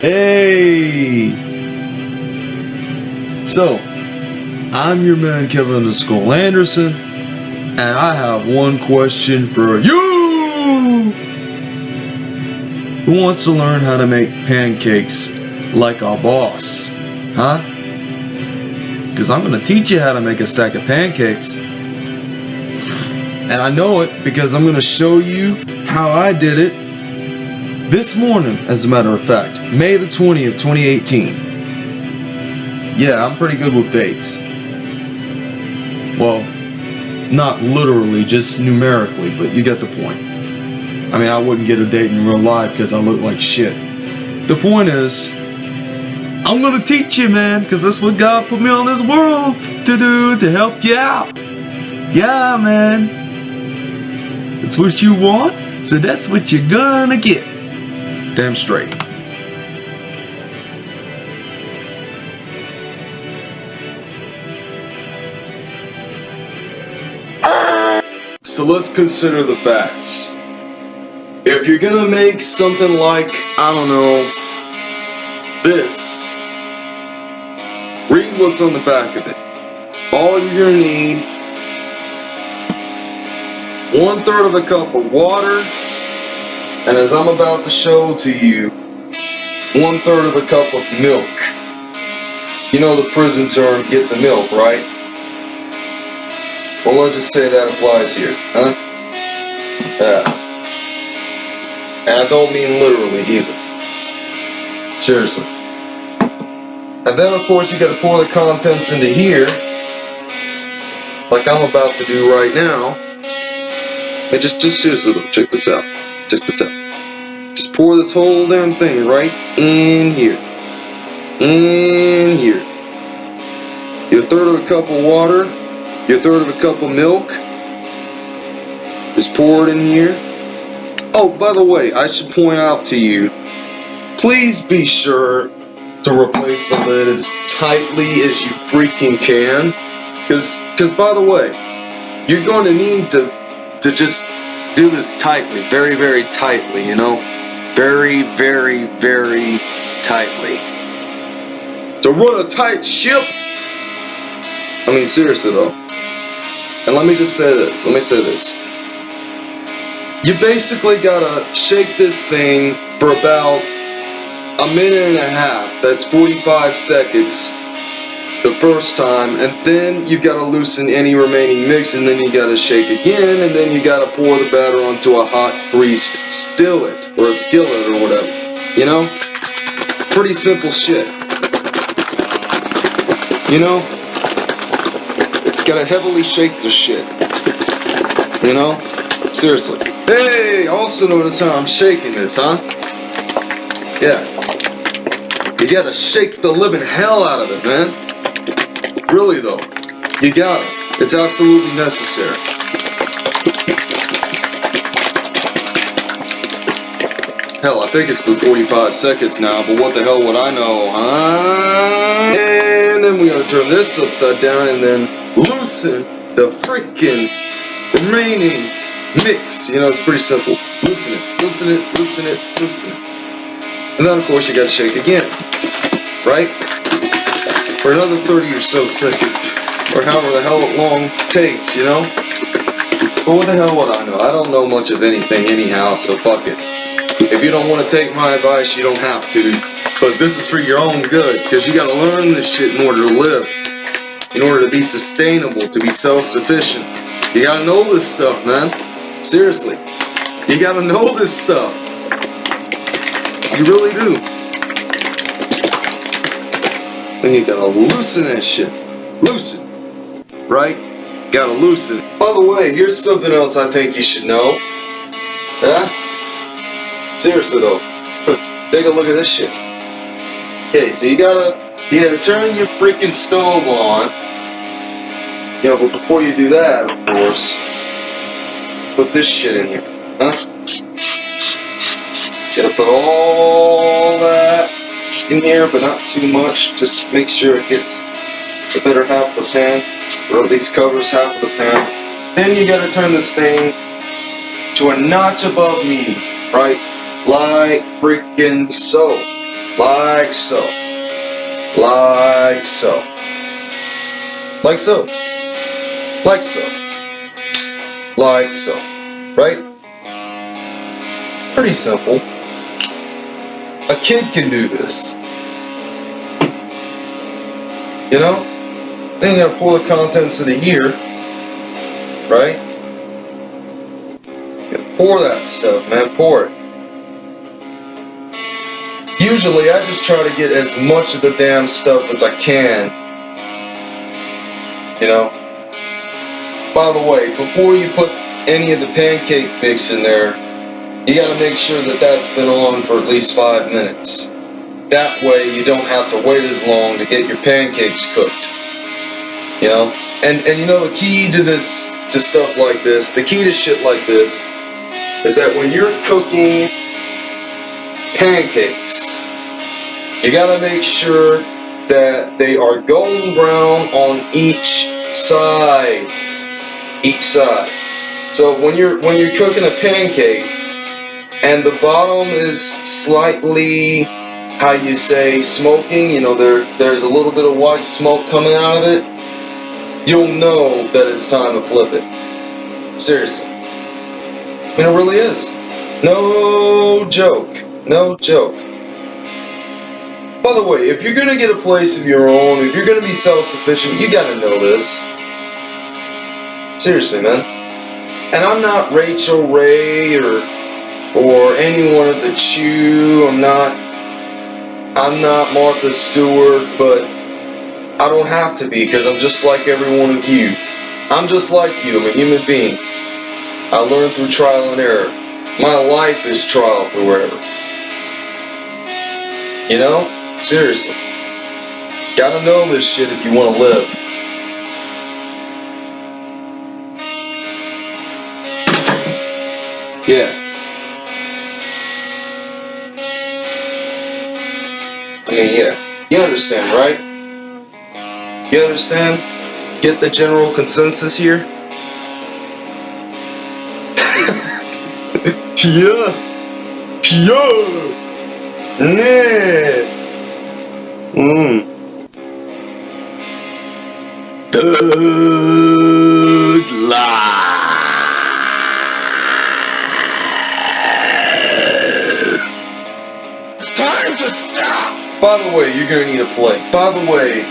Hey! So, I'm your man Kevin the Skull Anderson, And I have one question for you! Who wants to learn how to make pancakes like a boss? Huh? Because I'm going to teach you how to make a stack of pancakes. And I know it because I'm going to show you how I did it this morning, as a matter of fact. May the 20th, 2018. Yeah, I'm pretty good with dates. Well, not literally, just numerically, but you get the point. I mean, I wouldn't get a date in real life because I look like shit. The point is, I'm gonna teach you, man, because that's what God put me on this world to do, to help you out. Yeah, man. It's what you want, so that's what you're gonna get. Damn straight. Let's consider the facts. If you're gonna make something like, I don't know, this, read what's on the back of it. All you're gonna need, one third of a cup of water, and as I'm about to show to you, one third of a cup of milk. You know the prison term, get the milk, right? Well, let's just say that applies here, huh? Yeah. And I don't mean literally either. Seriously. And then, of course, you gotta pour the contents into here, like I'm about to do right now. And just, just seriously, though, check this out. Check this out. Just pour this whole damn thing right in here. In here. Your third of a cup of water, your third of a cup of milk is poured in here. Oh, by the way, I should point out to you, please be sure to replace the lid as tightly as you freaking can. Cause, cause by the way, you're going to need to, to just do this tightly, very, very tightly, you know? Very, very, very tightly. To run a tight ship, I mean, seriously though. And let me just say this. Let me say this. You basically gotta shake this thing for about a minute and a half. That's 45 seconds the first time. And then you gotta loosen any remaining mix and then you gotta shake again. And then you gotta pour the batter onto a hot greased skillet or a skillet or whatever. You know? Pretty simple shit. You know? You gotta heavily shake this shit. You know? Seriously. Hey, also notice how I'm shaking this, huh? Yeah. You gotta shake the living hell out of it, man. Really though. You gotta. It's absolutely necessary. Hell, I think it's been 45 seconds now, but what the hell would I know, huh? And then we gotta turn this upside down and then loosen the freaking remaining mix. You know, it's pretty simple. Loosen it, loosen it, loosen it, loosen it. And then, of course, you gotta shake again. Right? For another 30 or so seconds. Or however the hell it long takes, you know? But what the hell would I know? I don't know much of anything anyhow, so fuck it. If you don't want to take my advice, you don't have to. But this is for your own good, because you gotta learn this shit in order to live. In order to be sustainable, to be self-sufficient. You gotta know this stuff, man. Seriously. You gotta know this stuff. You really do. Then you gotta loosen that shit. Loosen. Right? Gotta loosen. By the way, here's something else I think you should know. Huh? Seriously though. Take a look at this shit. Okay, so you gotta gotta turn your freaking stove on. Yeah, but before you do that, of course, put this shit in here. Huh? Gotta put all that in here, but not too much. Just make sure it gets the better half of the pan, or at least covers half of the pan. Then you gotta turn this thing to a notch above medium, right? Like freaking so. Like so. Like so. Like so. Like so. like so, right? Pretty simple. A kid can do this. You know? Then you gotta pour the contents into here, right? You pour that stuff, man, pour it. Usually I just try to get as much of the damn stuff as I can. You know? By the way, before you put any of the pancake mix in there, you gotta make sure that that's been on for at least five minutes. That way you don't have to wait as long to get your pancakes cooked. You know? And and you know the key to this to stuff like this, the key to shit like this, is that when you're cooking pancakes, you gotta make sure that they are golden brown on each side. Each side. So when you're when you're cooking a pancake and the bottom is slightly how you say smoking, you know, there there's a little bit of white smoke coming out of it, you'll know that it's time to flip it. Seriously. I mean, it really is. No joke. No joke. By the way, if you're gonna get a place of your own, if you're gonna be self-sufficient, you gotta know this. Seriously, man. And I'm not Rachael Ray or or anyone at the Chew. I'm not I'm not Martha Stewart, but I don't have to be because I'm just like every one of you. I'm just like you. I'm a human being. I learn through trial and error. My life is trial through error. You know? Seriously. Gotta know this shit if you want to live. Yeah. Mean, yeah. You understand, right? You understand? Get the general consensus here? yeah. Yeah. Yeah. Mm. Good. It's time to stop! By the way, you're gonna need a plate. By the way,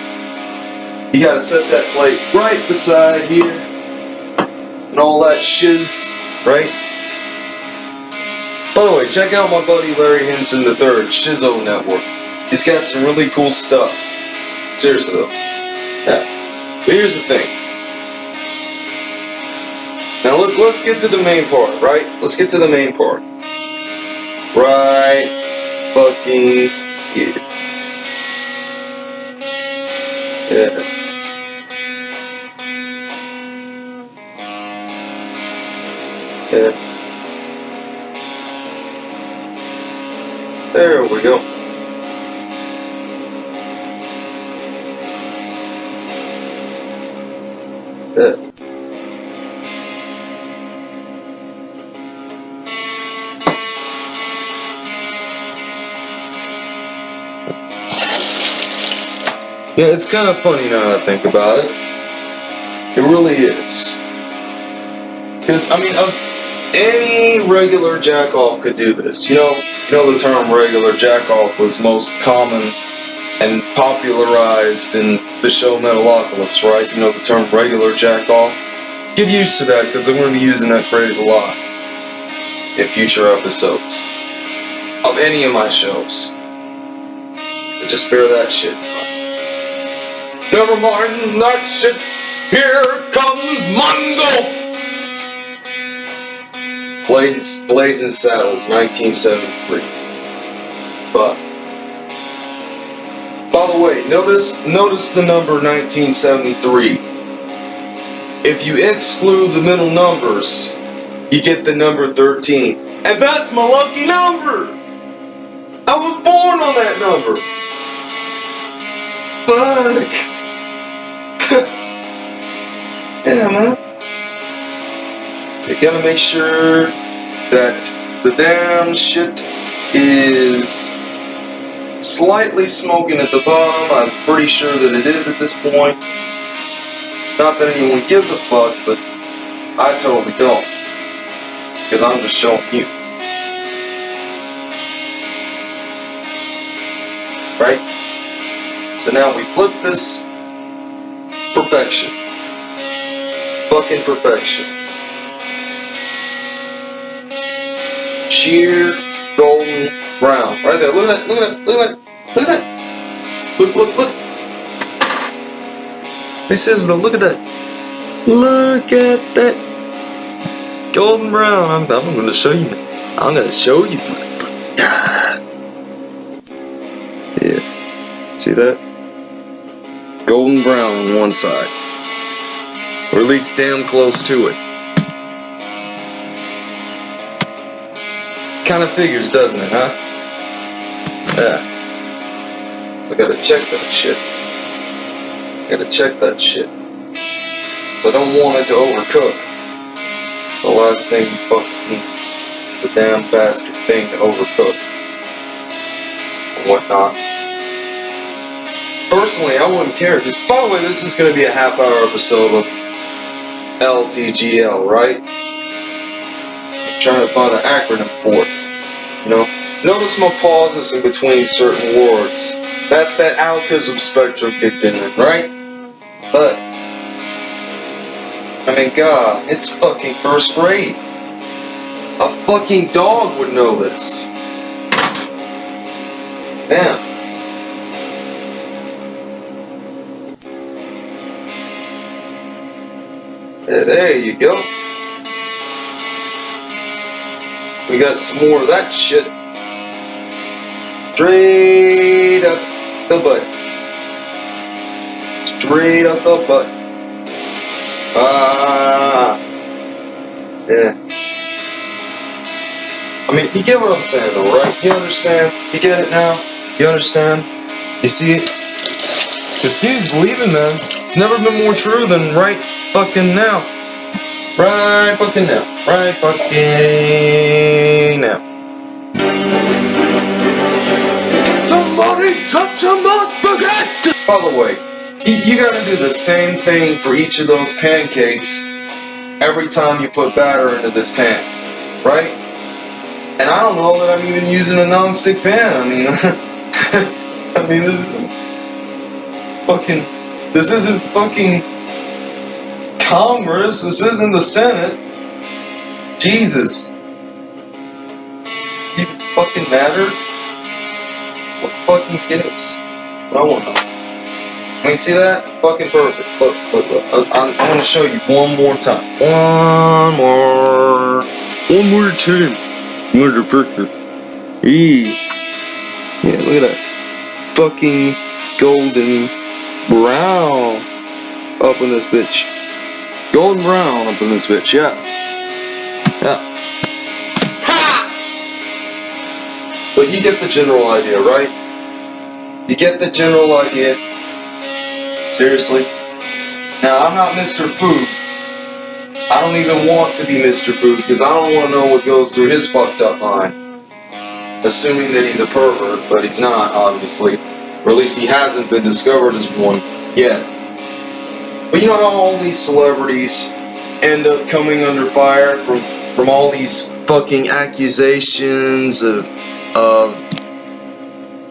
you gotta set that plate right beside here. And all that shiz, right? By the way, check out my buddy Larry Henson III, Shizzo Network. He's got some really cool stuff. Seriously though. Yeah. But here's the thing. Now look, let's get to the main part, right? Let's get to the main part. Right fucking here. Yeah. There we go. Yeah. It's kind of funny now that I think about it. It really is. Because, I mean, any regular jack-off could do this. You know, you know the term regular jack-off was most common and popularized in the show Metalocalypse, right? You know the term regular jack-off? Get used to that, because I'm going to be using that phrase a lot in future episodes of any of my shows. Just bear that shit. Never mind that shit. Here comes Mongo. Blazing, Blazing Saddles, 1973. But by the way, notice notice the number 1973. If you exclude the middle numbers, you get the number 13. And that's my lucky number. I was born on that number. Fuck. yeah, man. You gotta make sure that the damn shit is slightly smoking at the bottom. I'm pretty sure that it is at this point. Not that anyone gives a fuck, but I totally don't. Because I'm just showing you. Right? So now we flip this perfection. Fucking perfection. Sheer golden brown. Right there. Look at that. Look at that. Look at that. Look at that. Look, look, look. This is the look at that. Look at that. Golden brown. I'm, I'm gonna show you. I'm gonna show you. Yeah. See that? Golden brown on one side. Or at least damn close to it. Kind of figures, doesn't it, huh? Yeah. I gotta check that shit. I Gotta check that shit. So I don't want it to overcook. The last thing fucking. The damn bastard thing to overcook. And whatnot. Personally, I wouldn't care, because by the way, this is gonna be a half hour episode of LTGL, right? Trying to find an acronym for it. You know? Notice my pauses in between certain words. That's that autism spectrum kicked in, right? But, I mean, God, it's fucking first grade. A fucking dog would know this. Yeah, there you go. We got some more of that shit. Straight up the butt. Straight up the butt. Ah. Yeah. I mean, you get what I'm saying though, right? You understand? You get it now? You understand? You see it? Cause seems believing, man. It's never been more true than right fucking now. Right fucking now. Right fucking By the way, you, you gotta do the same thing for each of those pancakes every time you put batter into this pan, right? And I don't know that I'm even using a non-stick pan. I mean, I mean, this is fucking, this isn't fucking Congress. This isn't the Senate. Jesus. Even fucking matter? What fucking gives? I want I mean, see that? Fucking perfect. Look, look, look. I- I'm, I'm gonna show you one more time. One more. One more time. Motherfucker. Eee. Yeah, look at that. Fucking golden brown up in this bitch. Golden brown up in this bitch, yeah. Yeah. Ha! But you get the general idea, right? You get the general idea. Seriously? Now, I'm not Mr. Food. I don't even want to be Mr. Food because I don't want to know what goes through his fucked up mind. Assuming that he's a pervert, but he's not, obviously. Or at least he hasn't been discovered as one yet. But you know how all these celebrities end up coming under fire from from all these fucking accusations of of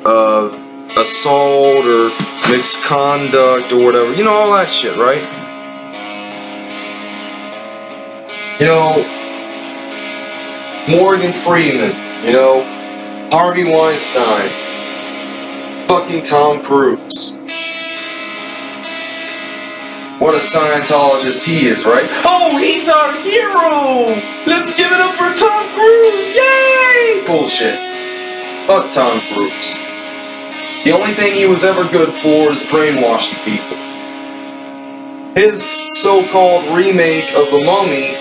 of assault or misconduct or whatever. You know all that shit, right? You know Morgan Freeman, you know, Harvey Weinstein, fucking Tom Cruise. What a Scientologist he is, right? Oh, he's our hero! Let's give it up for Tom Cruise! Yay! Bullshit. Fuck Tom Cruise. The only thing he was ever good for is brainwashing people. His so-called remake of The Mummy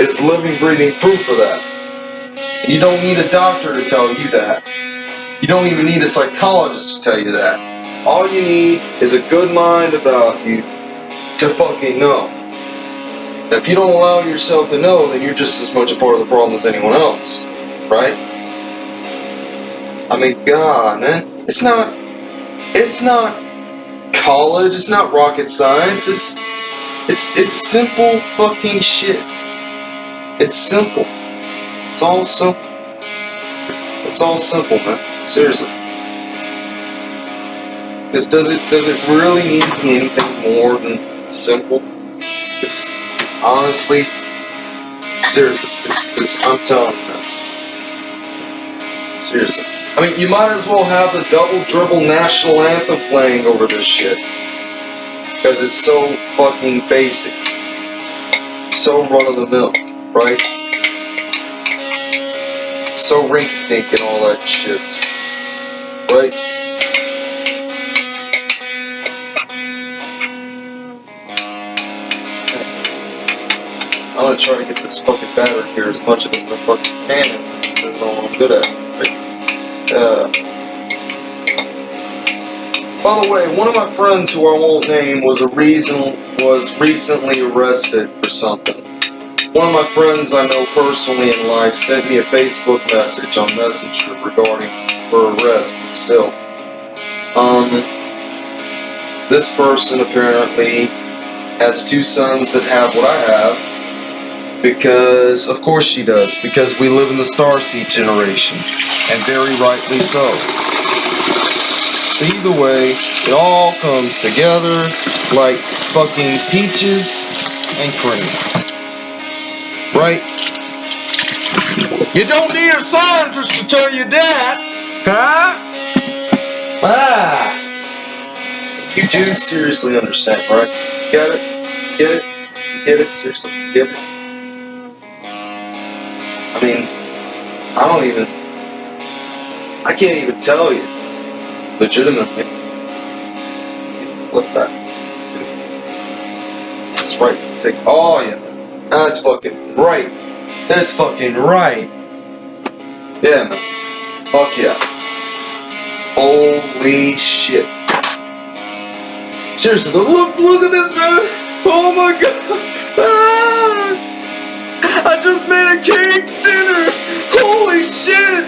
is living, breathing proof of that. You don't need a doctor to tell you that. You don't even need a psychologist to tell you that. All you need is a good mind about you to fucking know. And if you don't allow yourself to know, then you're just as much a part of the problem as anyone else. Right? I mean, God, man. It's not. It's not college. It's not rocket science. It's. It's it's simple fucking shit. It's simple. It's all simple. It's all simple, man. Seriously. This does it does it really need to be anything more than simple? It's honestly seriously, it's, it's, I'm telling you. Seriously. I mean, you might as well have the double dribble national anthem playing over this shit. Because it's so fucking basic. So run of the mill, right? So rinky dink and all that shit. Right? I'm gonna try to get this fucking battery here as much as I fucking can. That's all I'm good at. Uh, by the way, one of my friends who I won't name was a reason was recently arrested for something. One of my friends I know personally in life sent me a Facebook message on Messenger regarding her arrest. But still, um, this person apparently has two sons that have what I have. Because, of course she does, because we live in the Starseed generation, and very rightly so. Either way, it all comes together like fucking peaches and cream. Right? You don't need a scientist to tell you that, huh? Ah. You do seriously understand, right? Get it? Get it? Get it? Seriously, get it? I mean, I don't even, I can't even tell you, legitimately. Flip that. That's right. Take, oh yeah, that's fucking right. That's fucking right. Yeah, man. Fuck yeah. Holy shit. Seriously, look, look at this, man. Oh my god. Ah! I just made a cake dinner! Holy shit!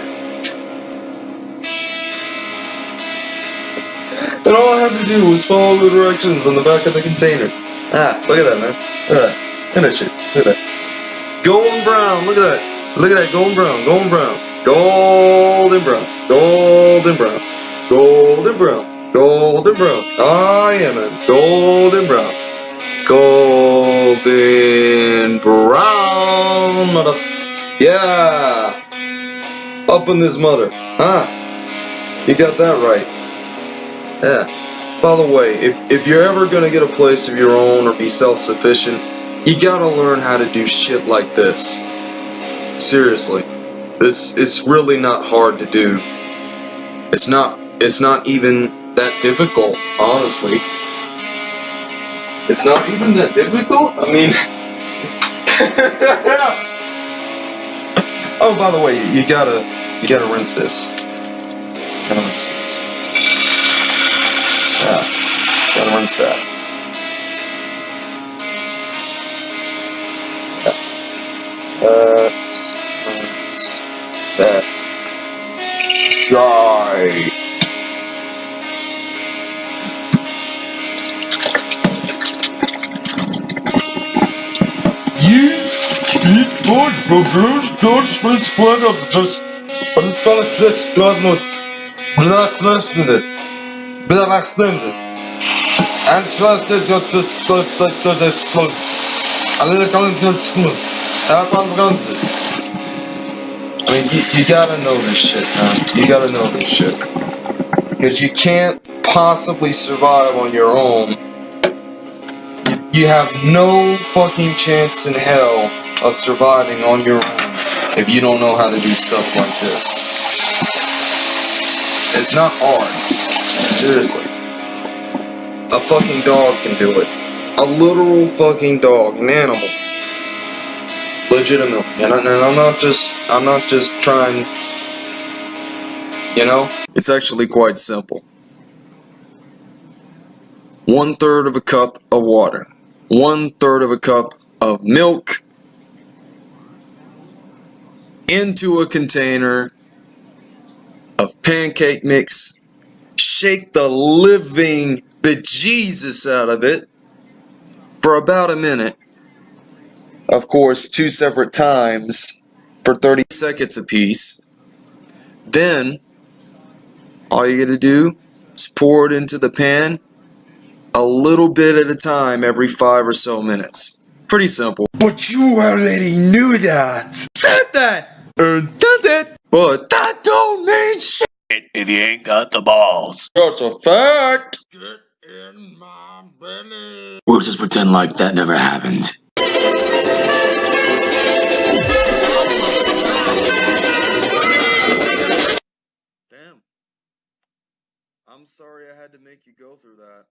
And all I had to do was follow the directions on the back of the container. Ah, look at that, man. Look at that. Look at that. Look at that. Golden brown, look at that. Look at that, golden brown, golden brown. Golden brown, golden brown, golden brown, golden brown. Ah, yeah, man. Golden brown. Golden brown. Yeah. Up in this mother. Huh? You got that right. Yeah. By the way, if, if you're ever gonna get a place of your own or be self-sufficient, you gotta learn how to do shit like this. Seriously. This it's really not hard to do. It's not it's not even that difficult, honestly. It's not even that difficult? I mean Oh by the way, you gotta you gotta rinse this. Gotta rinse this. Yeah. Gotta rinse that. Yeah. Uh that guy. Eat good burgers, just for splendor, just unfallen godnot. Black listening. Black listening. And trusted got to start to this plug. A little coming I mean, you, you gotta know this shit, man. You gotta know this shit. Because you can't possibly survive on your own. You have no fucking chance in hell of surviving on your own if you don't know how to do stuff like this. It's not hard. Seriously. A fucking dog can do it. A literal fucking dog, an animal legitimate. And, I, and I'm not just I'm not just trying you know? It's actually quite simple. One third of a cup of water. One third of a cup of milk into a container of pancake mix. Shake the living bejesus out of it. for about a minute. Of course, two separate times for 30 seconds apiece. Then, all you gotta do is pour it into the pan a little bit at a time every five or so minutes. Pretty simple. But you already knew that. Said that. And did it. But That don't mean shit. If you ain't got the balls. that's a fact. Get in my belly. We'll just pretend like that never happened. Damn. I'm sorry I had to make you go through that.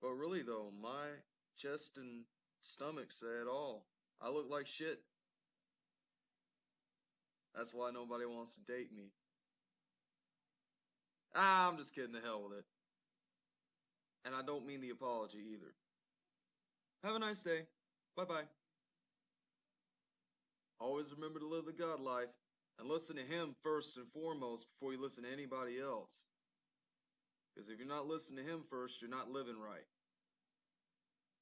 But really though, my chest and stomach say it all. I look like shit. That's why nobody wants to date me. Ah, I'm just kidding the hell with it. And I don't mean the apology either. Have a nice day. Bye bye. Always remember to live the God life and listen to Him first and foremost before you listen to anybody else. Because if you're not listening to Him first, you're not living right.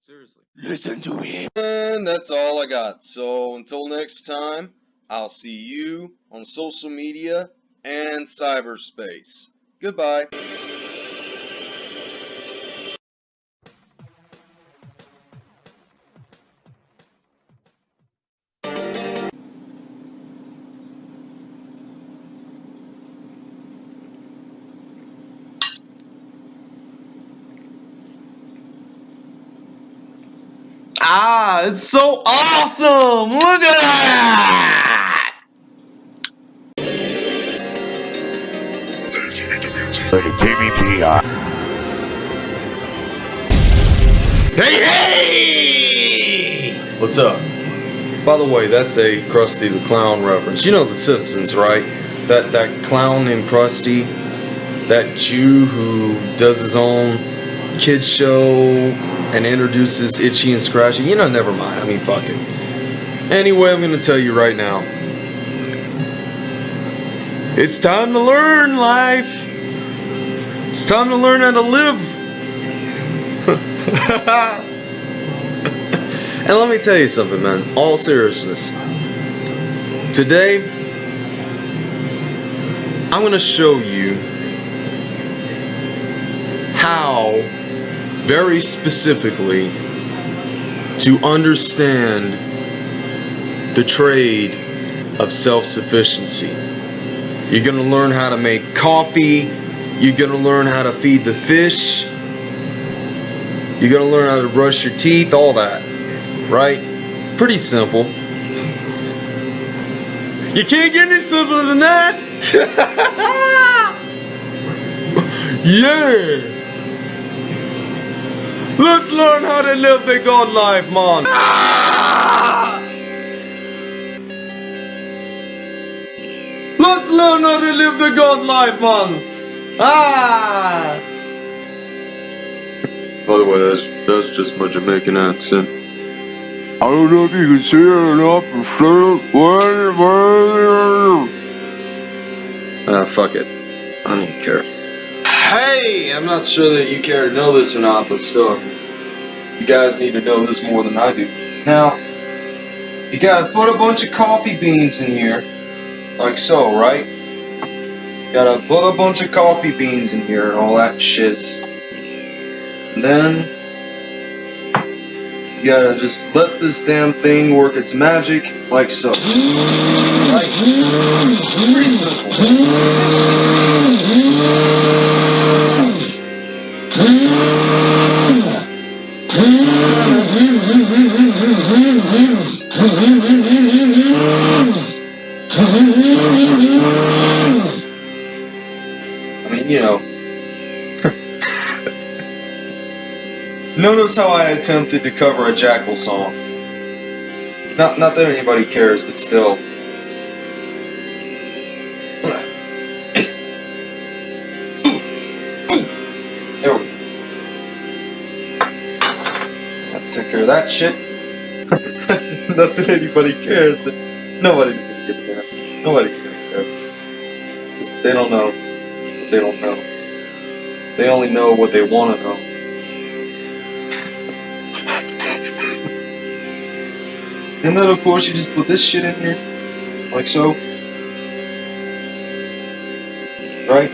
Seriously. Listen to him. And that's all I got. So until next time, I'll see you on social media and cyberspace. Goodbye. Ah, it's so awesome! Look at that! Hey, hey! What's up? By the way, that's a Krusty the Clown reference. You know The Simpsons, right? That that clown named Krusty, that Jew who does his own kids show and introduces Itchy and Scratchy. You know, never mind. I mean, fuck it. Anyway, I'm gonna tell you right now. It's time to learn life. It's time to learn how to live. and let me tell you something, man. All seriousness. Today, I'm going to show you how, very specifically, to understand the trade of self sufficiency. You're going to learn how to make coffee. You're going to learn how to feed the fish. You're going to learn how to brush your teeth, all that. Right? Pretty simple. You can't get any simpler than that. yeah. Let's learn how to live the God life, man. Let's learn how to live the God life, man. Ah. By the way, that's that's just my Jamaican accent. I don't know if you can see it or not, but Ah, fuck it. I don't care. Hey, I'm not sure that you care to know this or not, but still, you guys need to know this more than I do. Now, you gotta put a bunch of coffee beans in here, like so, right? Gotta put a bunch of coffee beans in here and all that shiz. And then, you gotta just let this damn thing work its magic, like so. Right? Pretty simple. Mean, you know. Notice how I attempted to cover a Jackal song. Not, not that anybody cares, but still. There we go. Have to take care of that shit. not that anybody cares, but nobody's gonna get there. Nobody's gonna care. They don't know they don't know. They only know what they want to know. and then of course you just put this shit in here, like so. Right?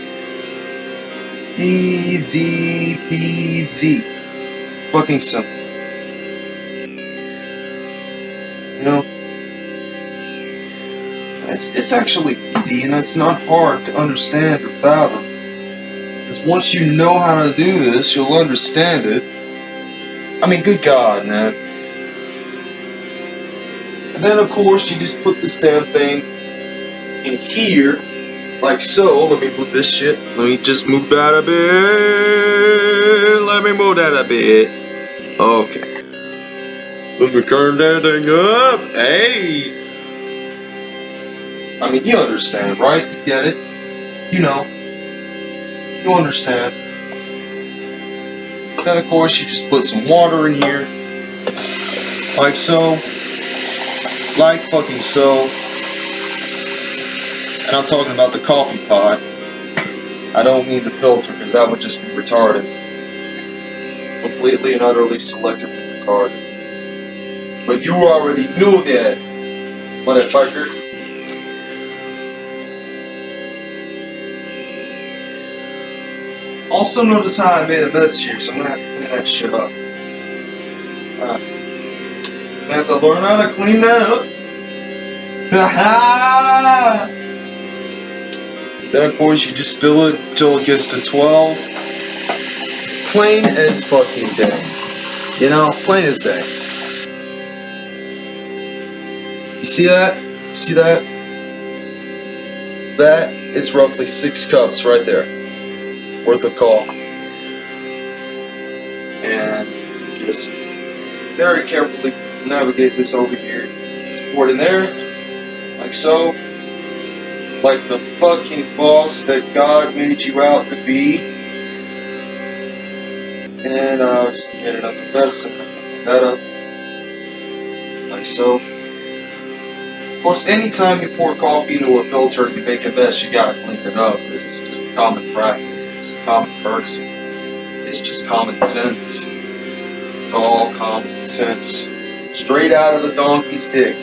Easy peasy. Fucking simple. You know? It's, it's actually easy and it's not hard to understand or fathom. Because once you know how to do this, you'll understand it. I mean, good God, man. And then, of course, you just put this damn thing in here, like so. Let me move this shit. Let me just move that a bit. Let me move that a bit. Okay. Let me turn that thing up. Hey. I mean, you understand, right? You get it. You know. You understand. Then, of course, you just put some water in here. Like so. Like fucking so. And I'm talking about the coffee pot. I don't need the filter because that would just be retarded. Completely and utterly selectively retarded. But you already knew that, motherfucker. Also notice how I made a mess here, so I'm gonna have to clean that shit up. Uh, I have to learn how to clean that up. then of course you just fill it until it gets to 12. Plain as fucking day. You know, plain as day. You see that? You see that? That is roughly six cups right there worth of coffee. And just very carefully navigate this over here. Pour it in there, like so. Like the fucking boss that God made you out to be. And I'll just get the mess that up. Like so. Of course, anytime you pour coffee into a filter and you make a mess, you gotta clean it up. This is just common practice. It's common courtesy. It's just common sense. It's all common sense. Straight out of the donkey's dick.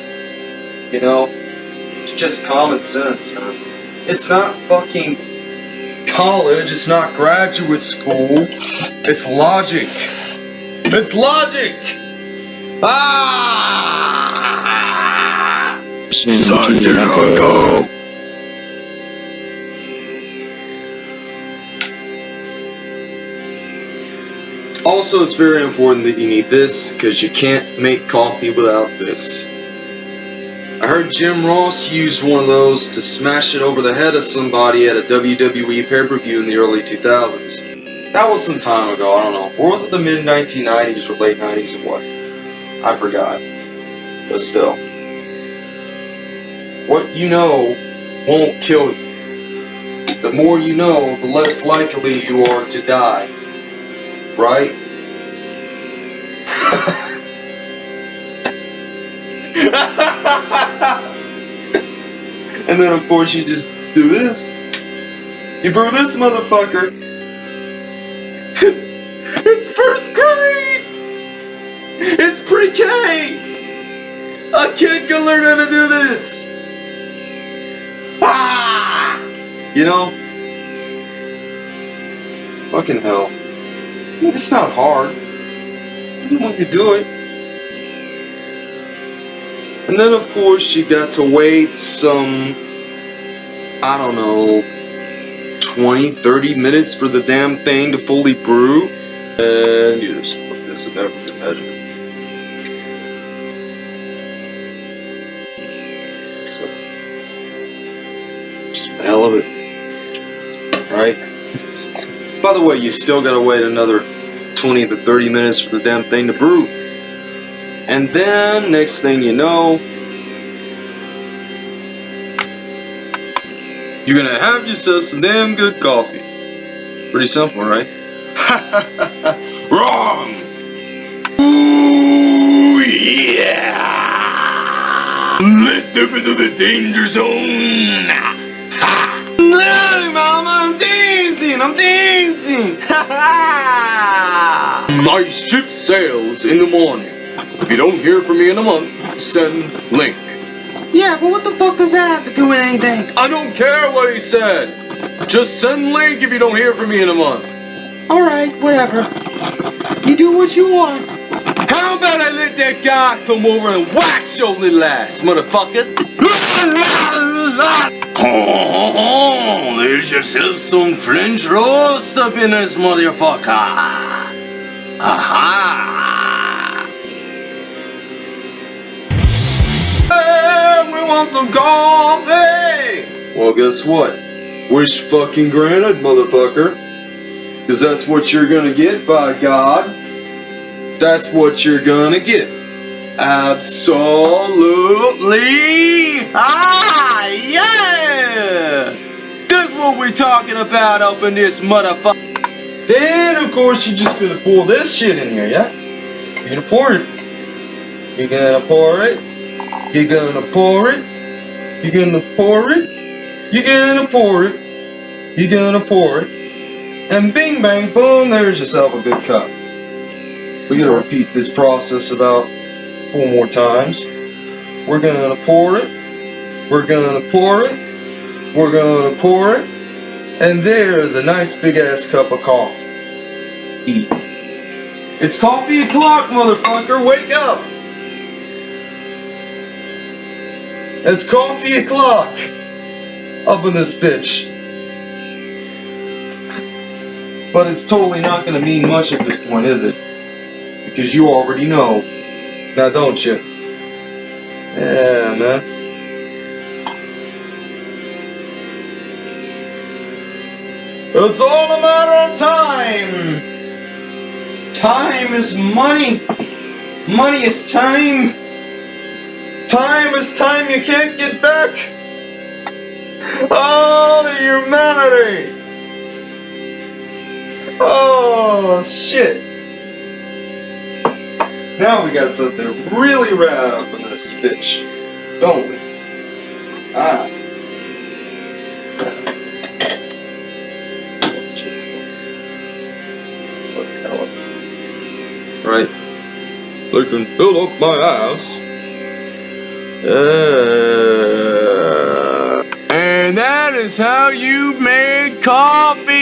You know? It's just common sense, man. It's not fucking college. It's not graduate school. It's logic. It's logic! Ah! Santiago! Also, it's very important that you need this because you can't make coffee without this. I heard Jim Ross used one of those to smash it over the head of somebody at a WWE pay-per-view in the early 2000s. That was some time ago, I don't know. Or was it the mid 1990s or late 90s or what? I forgot. But still. What you know won't kill you. The more you know, the less likely you are to die. Right? and then of course you just do this. You brew this motherfucker. It's it's first grade. It's pre-K. A kid can learn how to do this. You know? Fucking hell. I mean, it's not hard. Anyone could do it. And then, of course, you got to wait some, I don't know, 20, 30 minutes for the damn thing to fully brew. And you just put this in good measure. So, the hell of it. Right? By the way, you still gotta wait another 20 to 30 minutes for the damn thing to brew. And then, next thing you know, you're gonna have yourself some damn good coffee. Pretty simple, right? Wrong! Ooh, yeah! Let's step into the danger zone! Look, mama, I'm dancing, I'm dancing! My ship sails in the morning. If you don't hear from me in a month, send link. Yeah, but what the fuck does that have to do with anything? I don't care what he said. Just send link if you don't hear from me in a month. Alright, whatever. You do what you want. How about I let that guy come over and wax your little ass, motherfucker? Oh, there's yourself some French roast up in this motherfucker. Aha! Hey, we want some coffee! Well, guess what? Wish fucking granted, motherfucker. Cause that's what you're gonna get, by God. That's what you're gonna get. Absolutely! Ah, yeah! That's what we're talking about up in this motherfucker. Then, of course, you're just gonna pour this shit in here, yeah? You're gonna pour it. You're gonna pour it. You're gonna pour it. You're gonna pour it. You're gonna pour it. You're gonna pour it. And bing bang boom, there's yourself a good cup. We gotta repeat this process about four more times. We're gonna pour it. We're gonna pour it. We're gonna pour it. And there's a nice big ass cup of coffee. Eat. It's coffee o'clock, motherfucker. Wake up. It's coffee o'clock. Up in this bitch. But it's totally not gonna mean much at this point, is it? Because you already know. Now don't you? Yeah, man. It's all a matter of time. Time is money. Money is time. Time is time you can't get back. Oh, the humanity. Oh, shit. Now we got something really rad up in this bitch, don't we? Ah. Right. They can fill up my ass. Uh, and that is how you make coffee.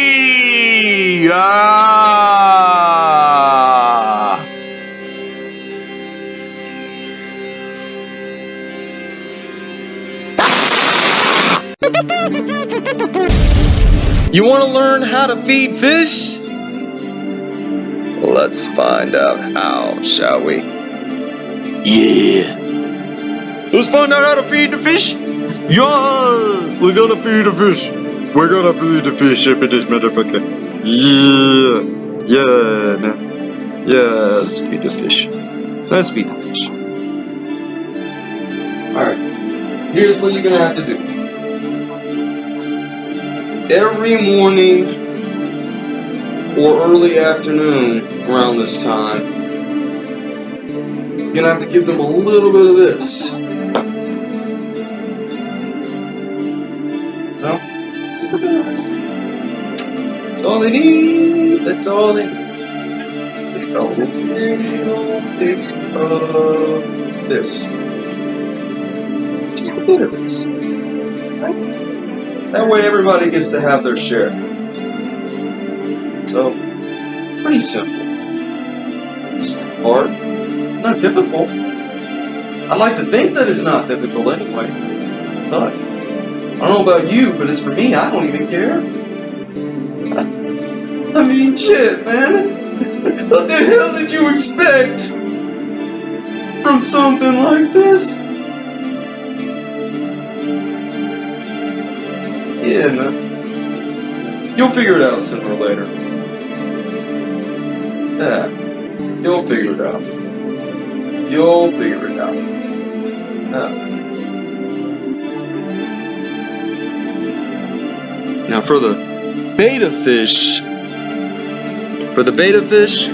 Ah. You want to learn how to feed fish? Let's find out how, shall we? Yeah. Let's find out how to feed the fish. Yeah, we're gonna feed the fish. We're gonna feed the fish up in this motherfucker. Yeah, yeah, man. yeah. Let's feed the fish. Let's feed the fish. All right. Here's what you're gonna have to do. Every morning or early afternoon around this time, you're gonna have to give them a little bit of this. No? Just of this. That's all they need. That's all they need. Just a little bit of this. Just a bit of this. Right? That way everybody gets to have their share. So, pretty simple. It's not hard. It's not difficult. I like to think that it's not difficult anyway. But, I don't know about you, but as for me, I don't even care. I mean, shit, man. What the hell did you expect from something like this? Yeah. You'll figure it out sooner or later. Yeah. You'll figure it out. You'll figure it out. Yeah. Now for the betta fish, for the betta fish,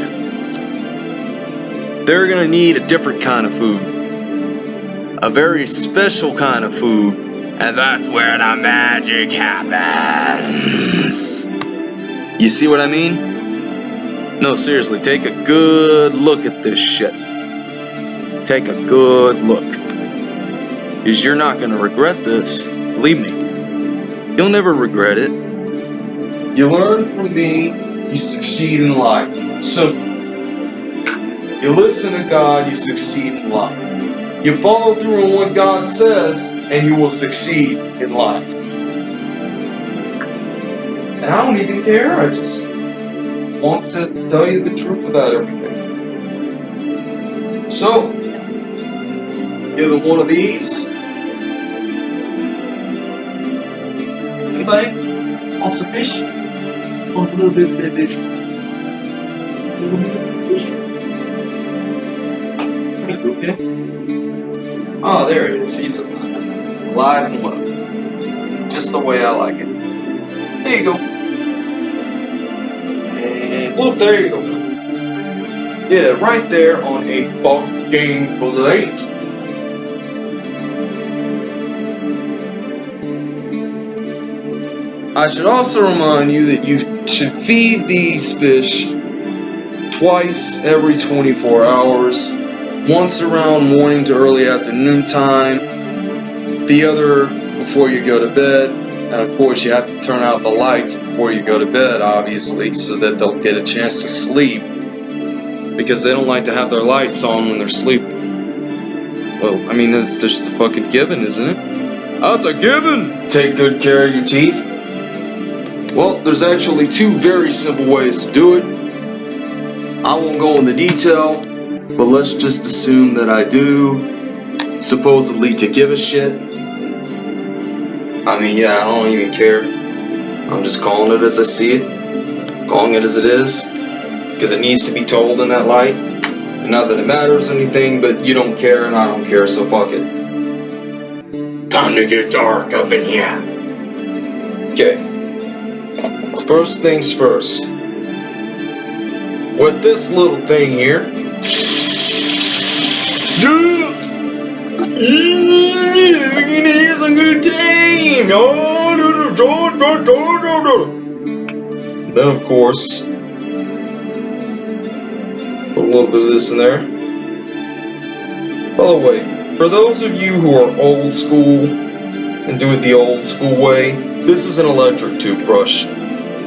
they're gonna need a different kind of food. A very special kind of food. And that's where the magic happens. You see what I mean? No, seriously, take a good look at this shit. take a good look. Because you're not going to regret this. Believe me. You'll never regret it. You learn from me, you succeed in life. So, You listen to God, you succeed in life. You follow through on what God says, and you will succeed in life. And I don't even care, I just want to tell you the truth about everything. So, either one of these. Anybody wants to fish? Want a little bit of fish? A little bit of fish? Okay. Oh, there he is. He's alive. And well. Just the way I like it. There you go. And whoop, there you go. Yeah, right there on a fucking plate. I should also remind you that you should feed these fish twice every 24 hours, once around morning to early afternoon time, the other before you go to bed, and of course you have to turn out the lights before you go to bed, obviously, so that they'll get a chance to sleep, because they don't like to have their lights on when they're sleeping. Well, I mean, it's just a fucking given, isn't it? That's a given! Take good care of your teeth. Well, there's actually two very simple ways to do it. I won't go into detail, but let's just assume that I do, supposedly to give a shit. I mean, yeah, I don't even care. I'm just calling it as I see it, calling it as it is, because it needs to be told in that light. Not that it matters anything, but you don't care and I don't care, so fuck it. Time to get dark up in here. Okay. First things first. With this little thing here. Then, of course, put a little bit of this in there. By the way, for those of you who are old school and do it the old school way, this is an electric toothbrush.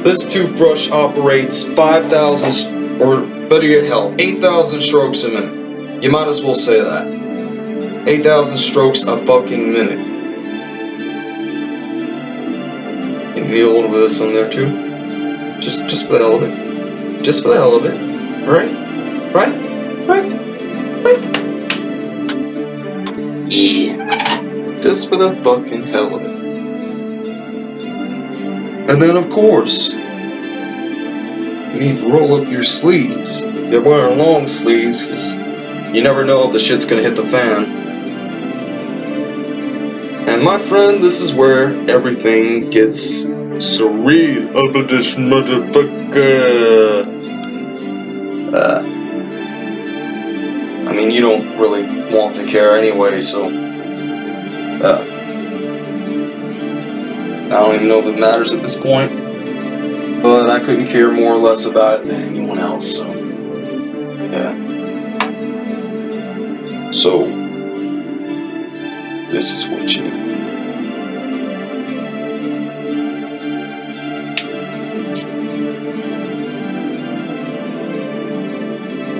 This toothbrush operates 5,000, or better yet, hell, 8,000 strokes a minute. You might as well say that. 8,000 strokes a fucking minute. You need a little bit of this on there too. Just, just for the hell of it. Just for the hell of it. Right? Right? Right? Right? Yeah. Just for the fucking hell of it. And then, of course, you need to roll up your sleeves. You're wearing long sleeves because you never know if the shit's gonna hit the fan. And my friend, this is where everything gets surreal about this motherfucker. Uh, I mean, you don't really want to care anyway, so. Uh, I don't even know if it matters at this point, but I couldn't care more or less about it than anyone else, so. Yeah. So, this is what you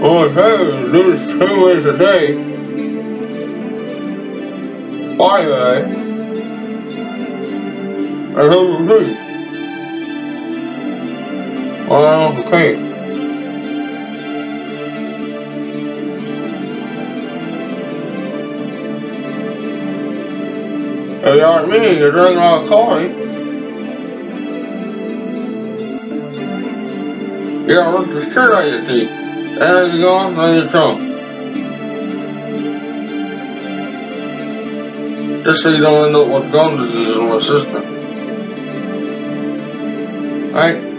Oh, hey, there's two ways a day. Why, eh? I a drink. Well, okay. They aren't me, you're drinking all coffee. Yeah, work the shit out of your teeth. There you go, on your. Just so you don't end up with gum disease in my system. Right?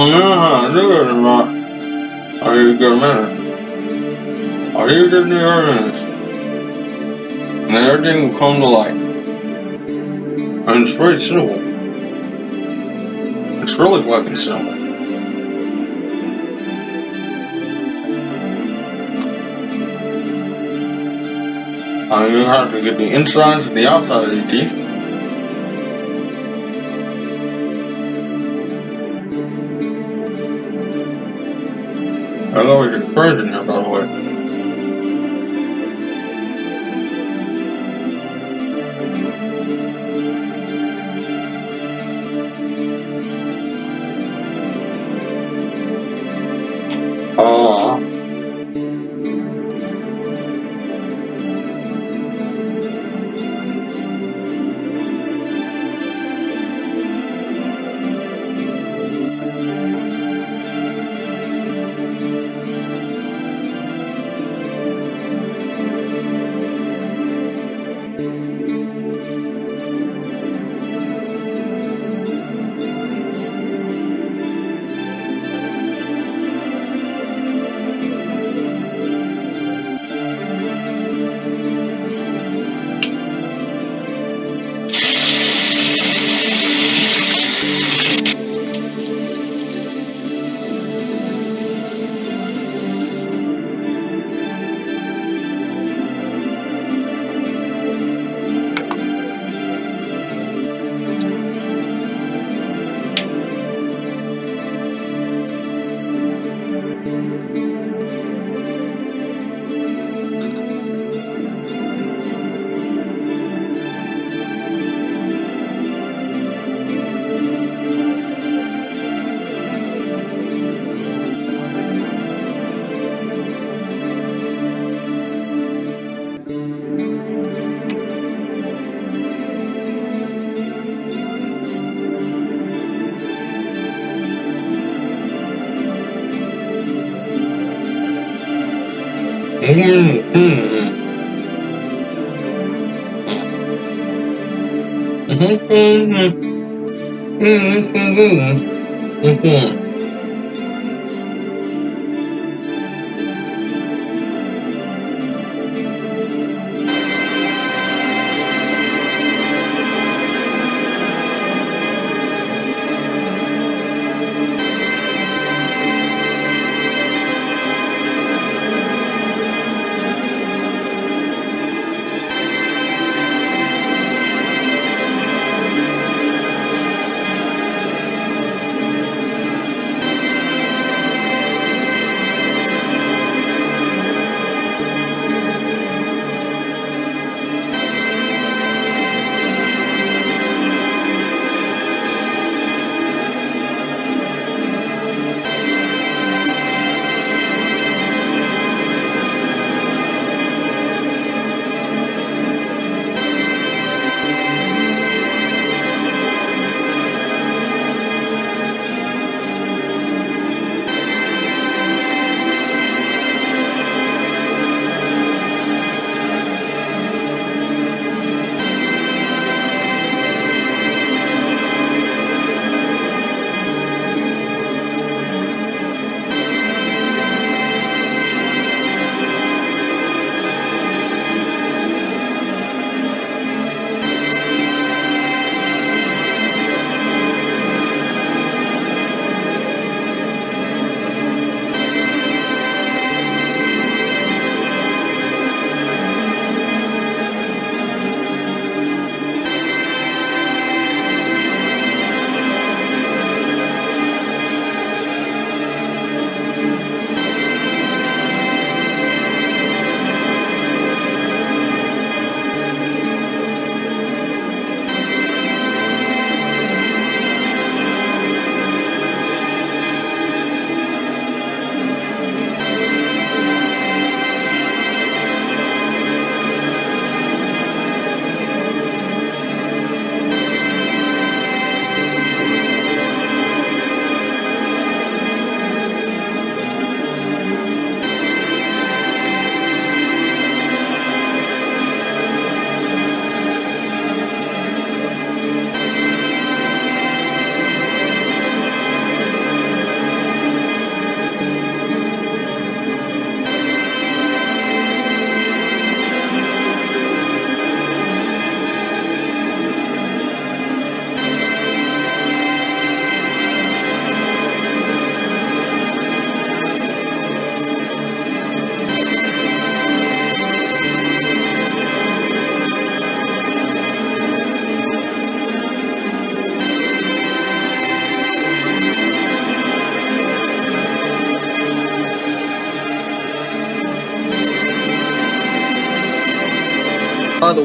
Or not. Are you good man? Are you good the earnest? And everything will come to light. And it's very simple. It's really fucking simple. Mean, you have to get the insides and the outside of the teeth. I know we get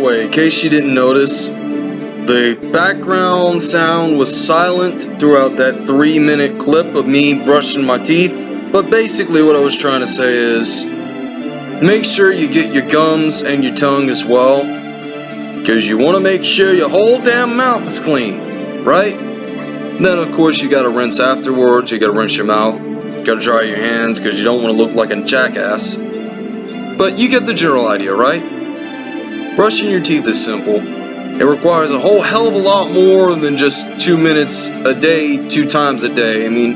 way, in case you didn't notice, the background sound was silent throughout that three minute clip of me brushing my teeth. But basically, what I was trying to say is make sure you get your gums and your tongue as well. Because you want to make sure your whole damn mouth is clean, right? Then, of course, you got to rinse afterwards. You got to rinse your mouth. You got to dry your hands because you don't want to look like a jackass. But you get the general idea, right? Brushing your teeth is simple. It requires a whole hell of a lot more than just two minutes a day, two times a day. I mean,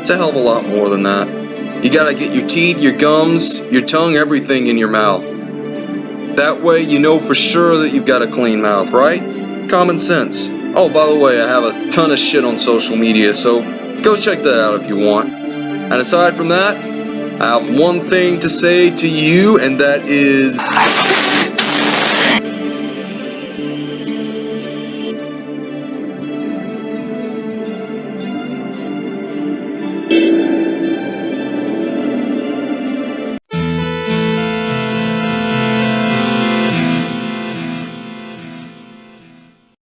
it's a hell of a lot more than that. You gotta get your teeth, your gums, your tongue, everything in your mouth. That way you know for sure that you've got a clean mouth, right? Common sense. Oh, by the way, I have a ton of shit on social media, so go check that out if you want. And aside from that, I have one thing to say to you, and that is.